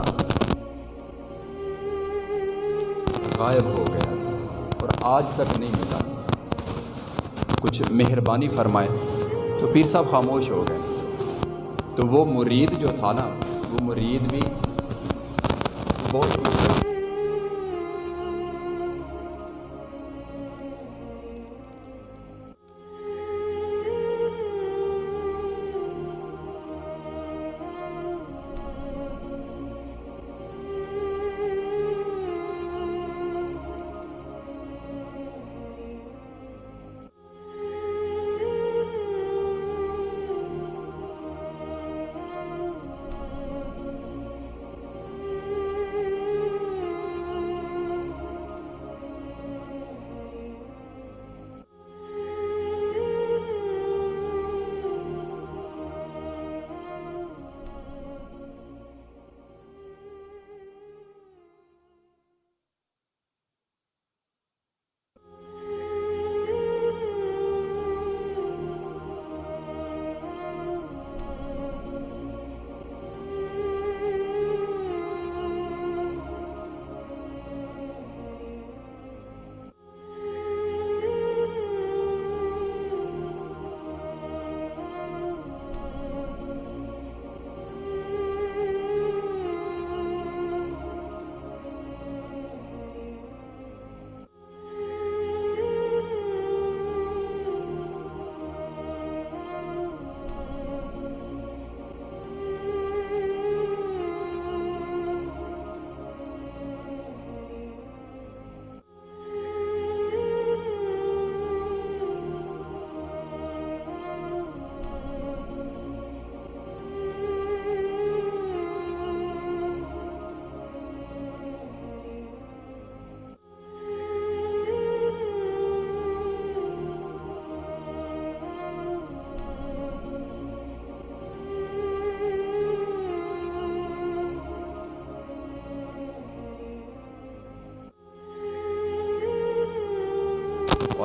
غائب ہو گیا اور آج تک نہیں ملا کچھ مہربانی فرمائے تو پیر صاحب خاموش ہو گئے تو وہ مرید جو تھا نا وہ مرید بھی بہت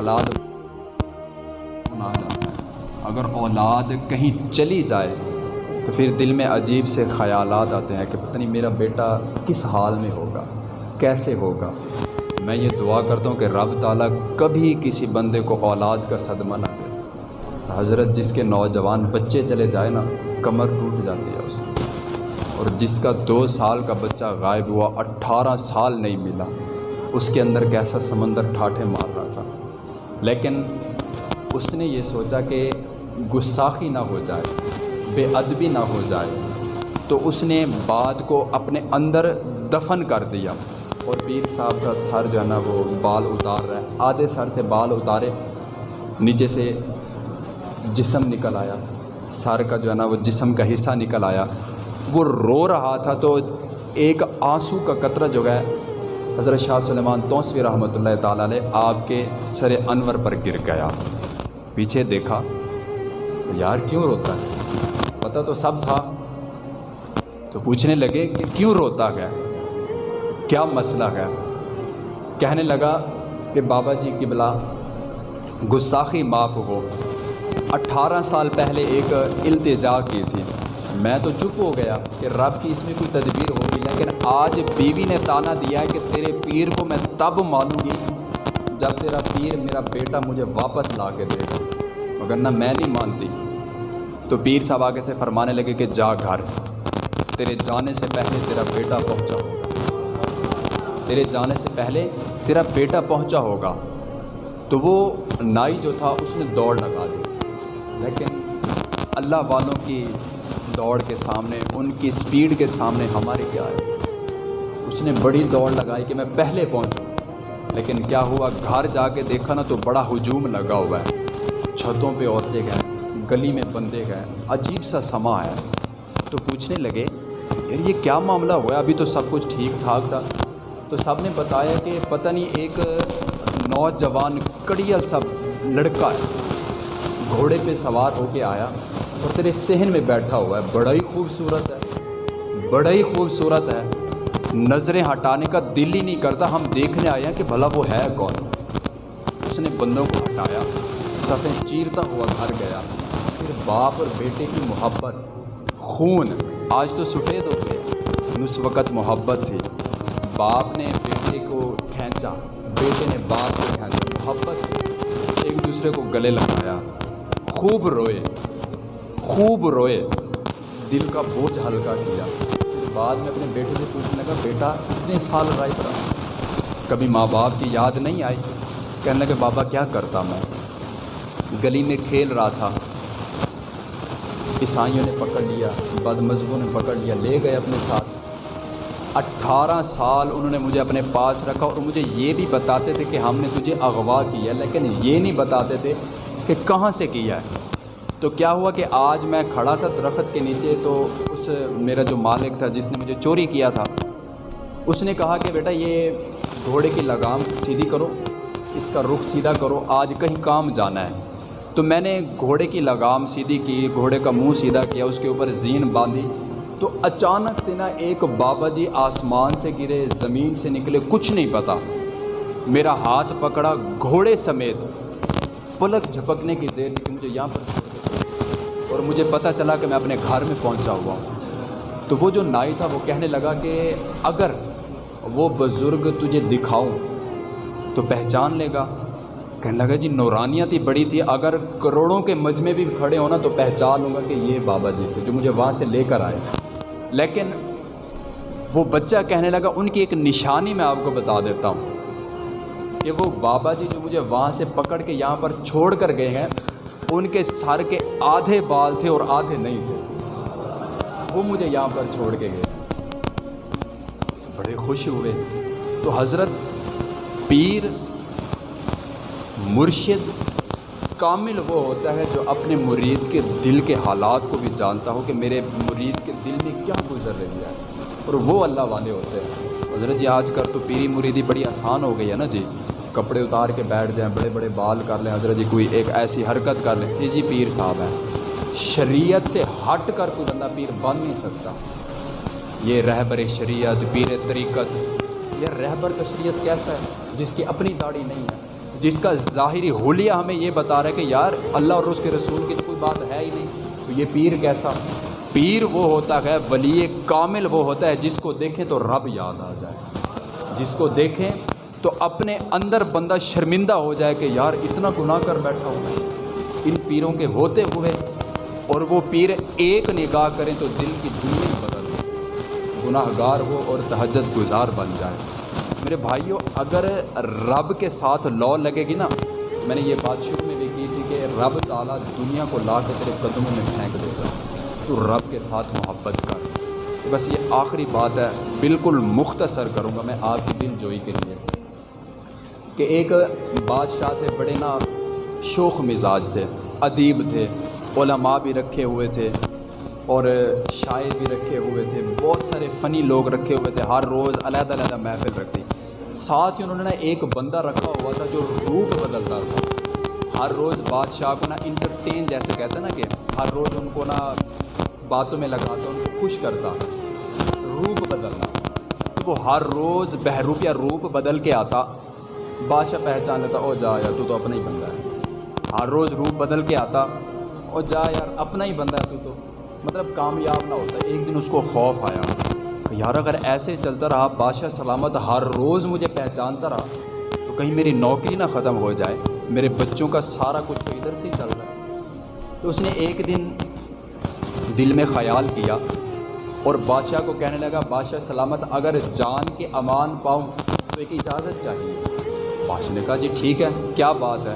اولاد آ جاتا ہے۔ اگر اولاد کہیں چلی جائے تو پھر دل میں عجیب سے خیالات آتے ہیں کہ پتہ نہیں میرا بیٹا کس حال میں ہوگا، کیسے ہوگا۔ میں یہ دعا کرتا ہوں کہ رب تعالیٰ کبھی کسی بندے کو اولاد کا صدمہ نہ دے۔ حضرت جس کے نوجوان بچے چلے جائے نا، کمر ٹوٹ جاتی ہے اس کی۔ اور جس کا دو سال کا بچہ غائب ہوا، اٹھارہ سال نہیں ملا، اس کے اندر کیسا سمندر ٹھاٹھے مار رہا لیکن اس نے یہ سوچا کہ گستاخی نہ ہو جائے، بے ادبی نہ ہو جائے۔ تو اس نے بات کو اپنے اندر دفن کر دیا۔ اور پیر صاحب کا سر جو ہے نا وہ بال اتار رہا ہے۔ آدھے سر سے بال اتارے، نیچے سے جسم نکل آیا۔ سر کا جو ہے نا وہ جسم کا حصہ نکل آیا۔ وہ رو رہا تھا تو ایک آنسو کا قطرہ جو ہے حضرت شاہ سلیمان توسوی رحمۃ اللہ تعالیٰ علیہ آپ کے سر انور پر گر گیا۔ پیچھے دیکھا، یار کیوں روتا ہے؟ پتہ تو سب تھا۔ تو پوچھنے لگے کہ کیوں روتا گیا کیا مسئلہ ہے؟ کہنے لگا کہ بابا جی کی بلا گستاخی معاف ہو۔ اٹھارہ سال پہلے ایک التجا کی تھی۔ میں تو چپ ہو گیا کہ رب کی اس میں کوئی تدبیر ہوگی، لیکن آج بیوی نے تانا دیا ہے کہ تیرے پیر کو میں تب مانوں گی جب تیرا پیر میرا بیٹا مجھے واپس لا کے دے گا۔ مگر نہ میں نہیں مانتی۔ تو پیر صاحب آگے سے فرمانے لگے کہ جا گھر، تیرے جانے سے پہلے تیرا بیٹا پہنچا ہوگا۔ تیرے جانے سے پہلے تیرا بیٹا پہنچا ہوگا۔ تو وہ نائی جو تھا اس نے دوڑ لگا دی۔ لیکن اللہ والوں کی دوڑ کے سامنے، ان کی سپیڈ کے سامنے ہمارے کیا ہے اس نے بڑی دوڑ لگائی کہ میں پہلے پہنچوں۔ لیکن کیا ہوا؟ گھر جا کے دیکھا نا تو بڑا ہجوم لگا ہوا ہے۔ چھتوں پہ عورتیں گئے، گلی میں بندے گئے، عجیب سا سما ہے تو پوچھنے لگے، یار یہ کیا معاملہ ہوا ابھی تو سب کچھ ٹھیک ٹھاک تھا۔ تو سب نے بتایا کہ پتہ نہیں، ایک نوجوان کڑیل سب لڑکا ہے، گھوڑے پہ سوار ہو کے آیا۔ اور تیرے صحن میں بیٹھا ہوا ہے، بڑا ہی خوبصورت ہے۔ بڑا ہی خوبصورت ہے۔ نظریں ہٹانے کا دل ہی نہیں کرتا۔ ہم دیکھنے آئے ہیں کہ بھلا وہ ہے کون۔ اس نے بندوں کو ہٹایا۔ صفیں چیرتا ہوا گھر گیا۔ پھر باپ اور بیٹے کی محبت۔ خون۔ آج تو سفید ہو گئے۔ اس وقت محبت تھی۔ باپ نے بیٹے کو کھینچا۔ بیٹے نے باپ کو کھینچا۔ محبت۔ ایک دوسرے کو گلے لگایا۔ خوب روئے۔ خوب روئے۔ دل کا بوجھ ہلکا کیا۔ پھر بعد میں اپنے بیٹے سے پوچھنے لگا، بیٹا، کتنے سال غائب رہا کبھی ماں باپ کی یاد نہیں آئی؟ کہنے لگے، بابا، کیا کرتا میں؟ گلی میں کھیل رہا تھا۔ عیسائیوں نے پکڑ لیا بد مذہبوں نے پکڑ لیا، لے گئے اپنے ساتھ۔ اٹھارہ سال انہوں نے مجھے اپنے پاس رکھا اور مجھے یہ بھی بتاتے تھے کہ ہم نے تجھے اغوا کیا، لیکن یہ نہیں بتاتے تھے کہ کہاں سے کیا ہے۔ تو کیا ہوا کہ آج میں کھڑا تھا درخت کے نیچے تو اس میرا جو مالک تھا جس نے مجھے چوری کیا تھا، اس نے کہا کہ بیٹا یہ گھوڑے کی لگام سیدھی کرو، اس کا رخ سیدھا کرو، آج کہیں کام جانا ہے۔ تو میں نے گھوڑے کی لگام سیدھی کی، گھوڑے کا منہ سیدھا کیا، اس کے اوپر زین باندھی۔ تو اچانک سے نا ایک بابا جی آسمان سے گرے، زمین سے نکلے، کچھ نہیں پتا۔ میرا ہاتھ پکڑا، گھوڑے سمیت پلک جھپکنے کی دیر کہ مجھے یہاں پر اور مجھے پتہ چلا کہ میں اپنے گھر میں پہنچا ہوا ہوں۔ تو وہ جو نائی تھا وہ کہنے لگا کہ اگر وہ بزرگ تجھے دکھاؤں تو پہچان لے گا۔ کہنے لگا جی نورانیت ہی بڑی تھی۔ اگر کروڑوں کے مجمع بھی کھڑے ہونا تو پہچان لوں گا کہ یہ بابا جی تھے جو مجھے وہاں سے لے کر آئے۔ لیکن وہ بچہ کہنے لگا، ان کی ایک نشانی میں آپ کو بتا دیتا ہوں کہ وہ بابا جی جو مجھے وہاں سے پکڑ کے یہاں پر چھوڑ کر گئے ہیں ان کے سر کے آدھے بال تھے اور آدھے نہیں تھے۔ وہ مجھے یہاں پر چھوڑ کے گئے۔ بڑے خوش ہوئے۔ تو حضرت پیر مرشد کامل وہ ہوتا ہے جو اپنے مرید کے دل کے حالات کو بھی جانتا ہو کہ میرے مرید کے دل میں کیا گزر رہی ہے۔ اور وہ اللہ والے ہوتے ہیں۔ حضرت جی آج کل تو پیری مریدی بڑی آسان ہو گئی ہے نا جی۔ کپڑے اتار کے بیٹھ جائیں، بڑے بڑے بال کر لیں، حضرت جی کوئی ایک ایسی حرکت کر لیں۔ یہ جی پیر صاحب ہے شریعت سے ہٹ کر کوئی بندہ پیر بن نہیں سکتا۔ یہ رہبر شریعت، پیر طریقت۔ یہ رہبر کا شریعت کیسا ہے؟ جس کی اپنی داڑھی نہیں ہے۔ جس کا ظاہری حلیہ ہمیں یہ بتا رہا ہے کہ یار، اللہ اور اس کے رسول کی تو کوئی بات ہے ہی نہیں۔ تو یہ پیر کیسا؟ پیر وہ ہوتا ہے، ولی کامل وہ ہوتا ہے، جس کو دیکھیں تو رب یاد آ جائے۔ جس کو دیکھیں تو اپنے اندر بندہ شرمندہ ہو جائے کہ یار اتنا گناہ کر بیٹھا ہوں میں۔ ان پیروں کے ہوتے ہوئے اور وہ پیر ایک نگاہ کریں تو دل کی دنیا بدل گناہ گار ہو اور تہجد گزار بن جائے۔ میرے بھائیوں اگر رب کے ساتھ لو لگے گی نا، میں نے یہ بات شروع میں بھی کی تھی کہ رب تعالیٰ دنیا کو لا کے تیرے قدموں میں پھینک دے گا۔ تو رب کے ساتھ محبت کر۔ بس یہ آخری بات ہے، بالکل مختصر کروں گا میں آپ کی دل جوئی کے لیے۔ کہ ایک بادشاہ تھے، بڑے نا شوخ مزاج تھے، ادیب تھے، علماء بھی رکھے ہوئے تھے اور شاعر بھی رکھے ہوئے تھے۔ بہت سارے فنی لوگ رکھے ہوئے تھے، ہر روز علیحدہ علیحدہ محفل رکھتی۔ ساتھ ہی انہوں نے ایک بندہ رکھا ہوا تھا جو روپ بدلتا تھا۔ ہر روز بادشاہ کو نا انٹرٹین جیسے کہتے ہیں نا کہ ہر روز ان کو نا باتوں میں لگاتا، ان کو خوش کرتا، روپ بدلنا وہ ہر روز بہروپیہ روپ بدل کے آتا۔ بادشاہ پہچان لیتا او جا یار، تو تو اپنا ہی بندہ ہے۔ ہر روز روپ بدل کے آتا، او جا یار، اپنا ہی بندہ ہے تو تو۔ مطلب کامیاب نہ ہوتا، ایک دن اس کو خوف آیا۔ یار، اگر ایسے چلتا رہا، بادشاہ سلامت ہر روز مجھے پہچانتا رہا، تو کہیں میری نوکری نہ ختم ہو جائے، میرے بچوں کا سارا کچھ تو ادھر سے ہی چل رہا ہے۔ تو اس نے ایک دن دل میں خیال کیا، اور بادشاہ کو کہنے لگا، بادشاہ سلامت، اگر جان کے امان پاؤں تو ایک اجازت چاہیے۔ بادشاہ نے کہا جی ٹھیک ہے، کیا بات ہے؟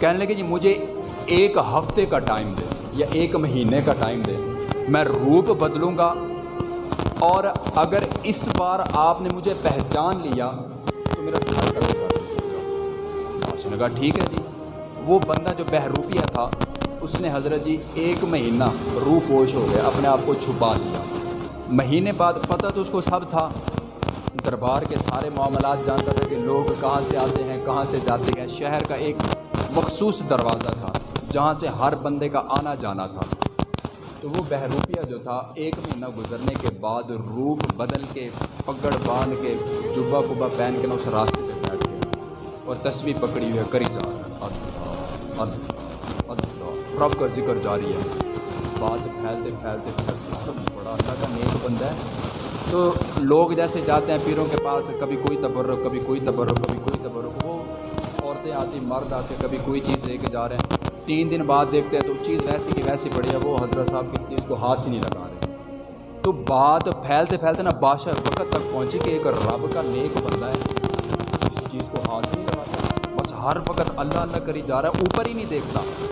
کہنے لگے جی مجھے ایک ہفتے کا ٹائم دے یا ایک مہینے کا ٹائم دے، میں روپ بدلوں گا۔ اور اگر اس بار آپ نے مجھے پہچان لیا، تو میرا سر بادشاہ نے کہا ٹھیک ہے جی۔ وہ بندہ جو بہروپیہ تھا، اس نے حضرت جی ایک مہینہ روح پوش ہو گیا، اپنے آپ کو چھپا لیا۔ مہینے بعد پتہ تو اس کو سب تھا۔ دربار کے سارے معاملات جانتا تھا کہ لوگ کہاں سے آتے ہیں، کہاں سے جاتے ہیں۔ شہر کا ایک مخصوص دروازہ تھا، جہاں سے ہر بندے کا آنا جانا تھا۔ تو وہ بہروپیہ جو تھا، ایک مہینہ گزرنے کے بعد روپ بدل کے، پگڑ باندھ کے جبا کبا پہن کے نا اس راستے پہ بیٹھ گیا۔ اور تصویر پکڑی ہوئی ہے، کری جا رہا رب کا ذکر جاری ہے۔ بات پھیلتے پھیلتے پھیلتے، بڑا اللہ کا نیک بندہ ہے۔ تو لوگ جیسے جاتے ہیں پیروں کے پاس، کبھی کوئی تبرک، کبھی کوئی تبرک، کبھی کوئی تبرک، وہ عورتیں آتی، مرد آتے، کبھی کوئی چیز لے کے جا رہے ہیں۔ تین دن بعد دیکھتے ہیں تو چیز ویسی کی ویسی پڑی ہے، وہ حضرت صاحب کی چیز کو ہاتھ ہی نہیں لگا رہے۔ تو بات پھیلتے پھیلتے نا بادشاہ وقت تک پہنچی کہ ایک رب کا نیک بندہ ہے۔ کسی چیز کو ہاتھ نہیں لگاتا۔ بس ہر وقت اللہ اللہ کری جا رہا ہے، اوپر ہی نہیں دیکھتا۔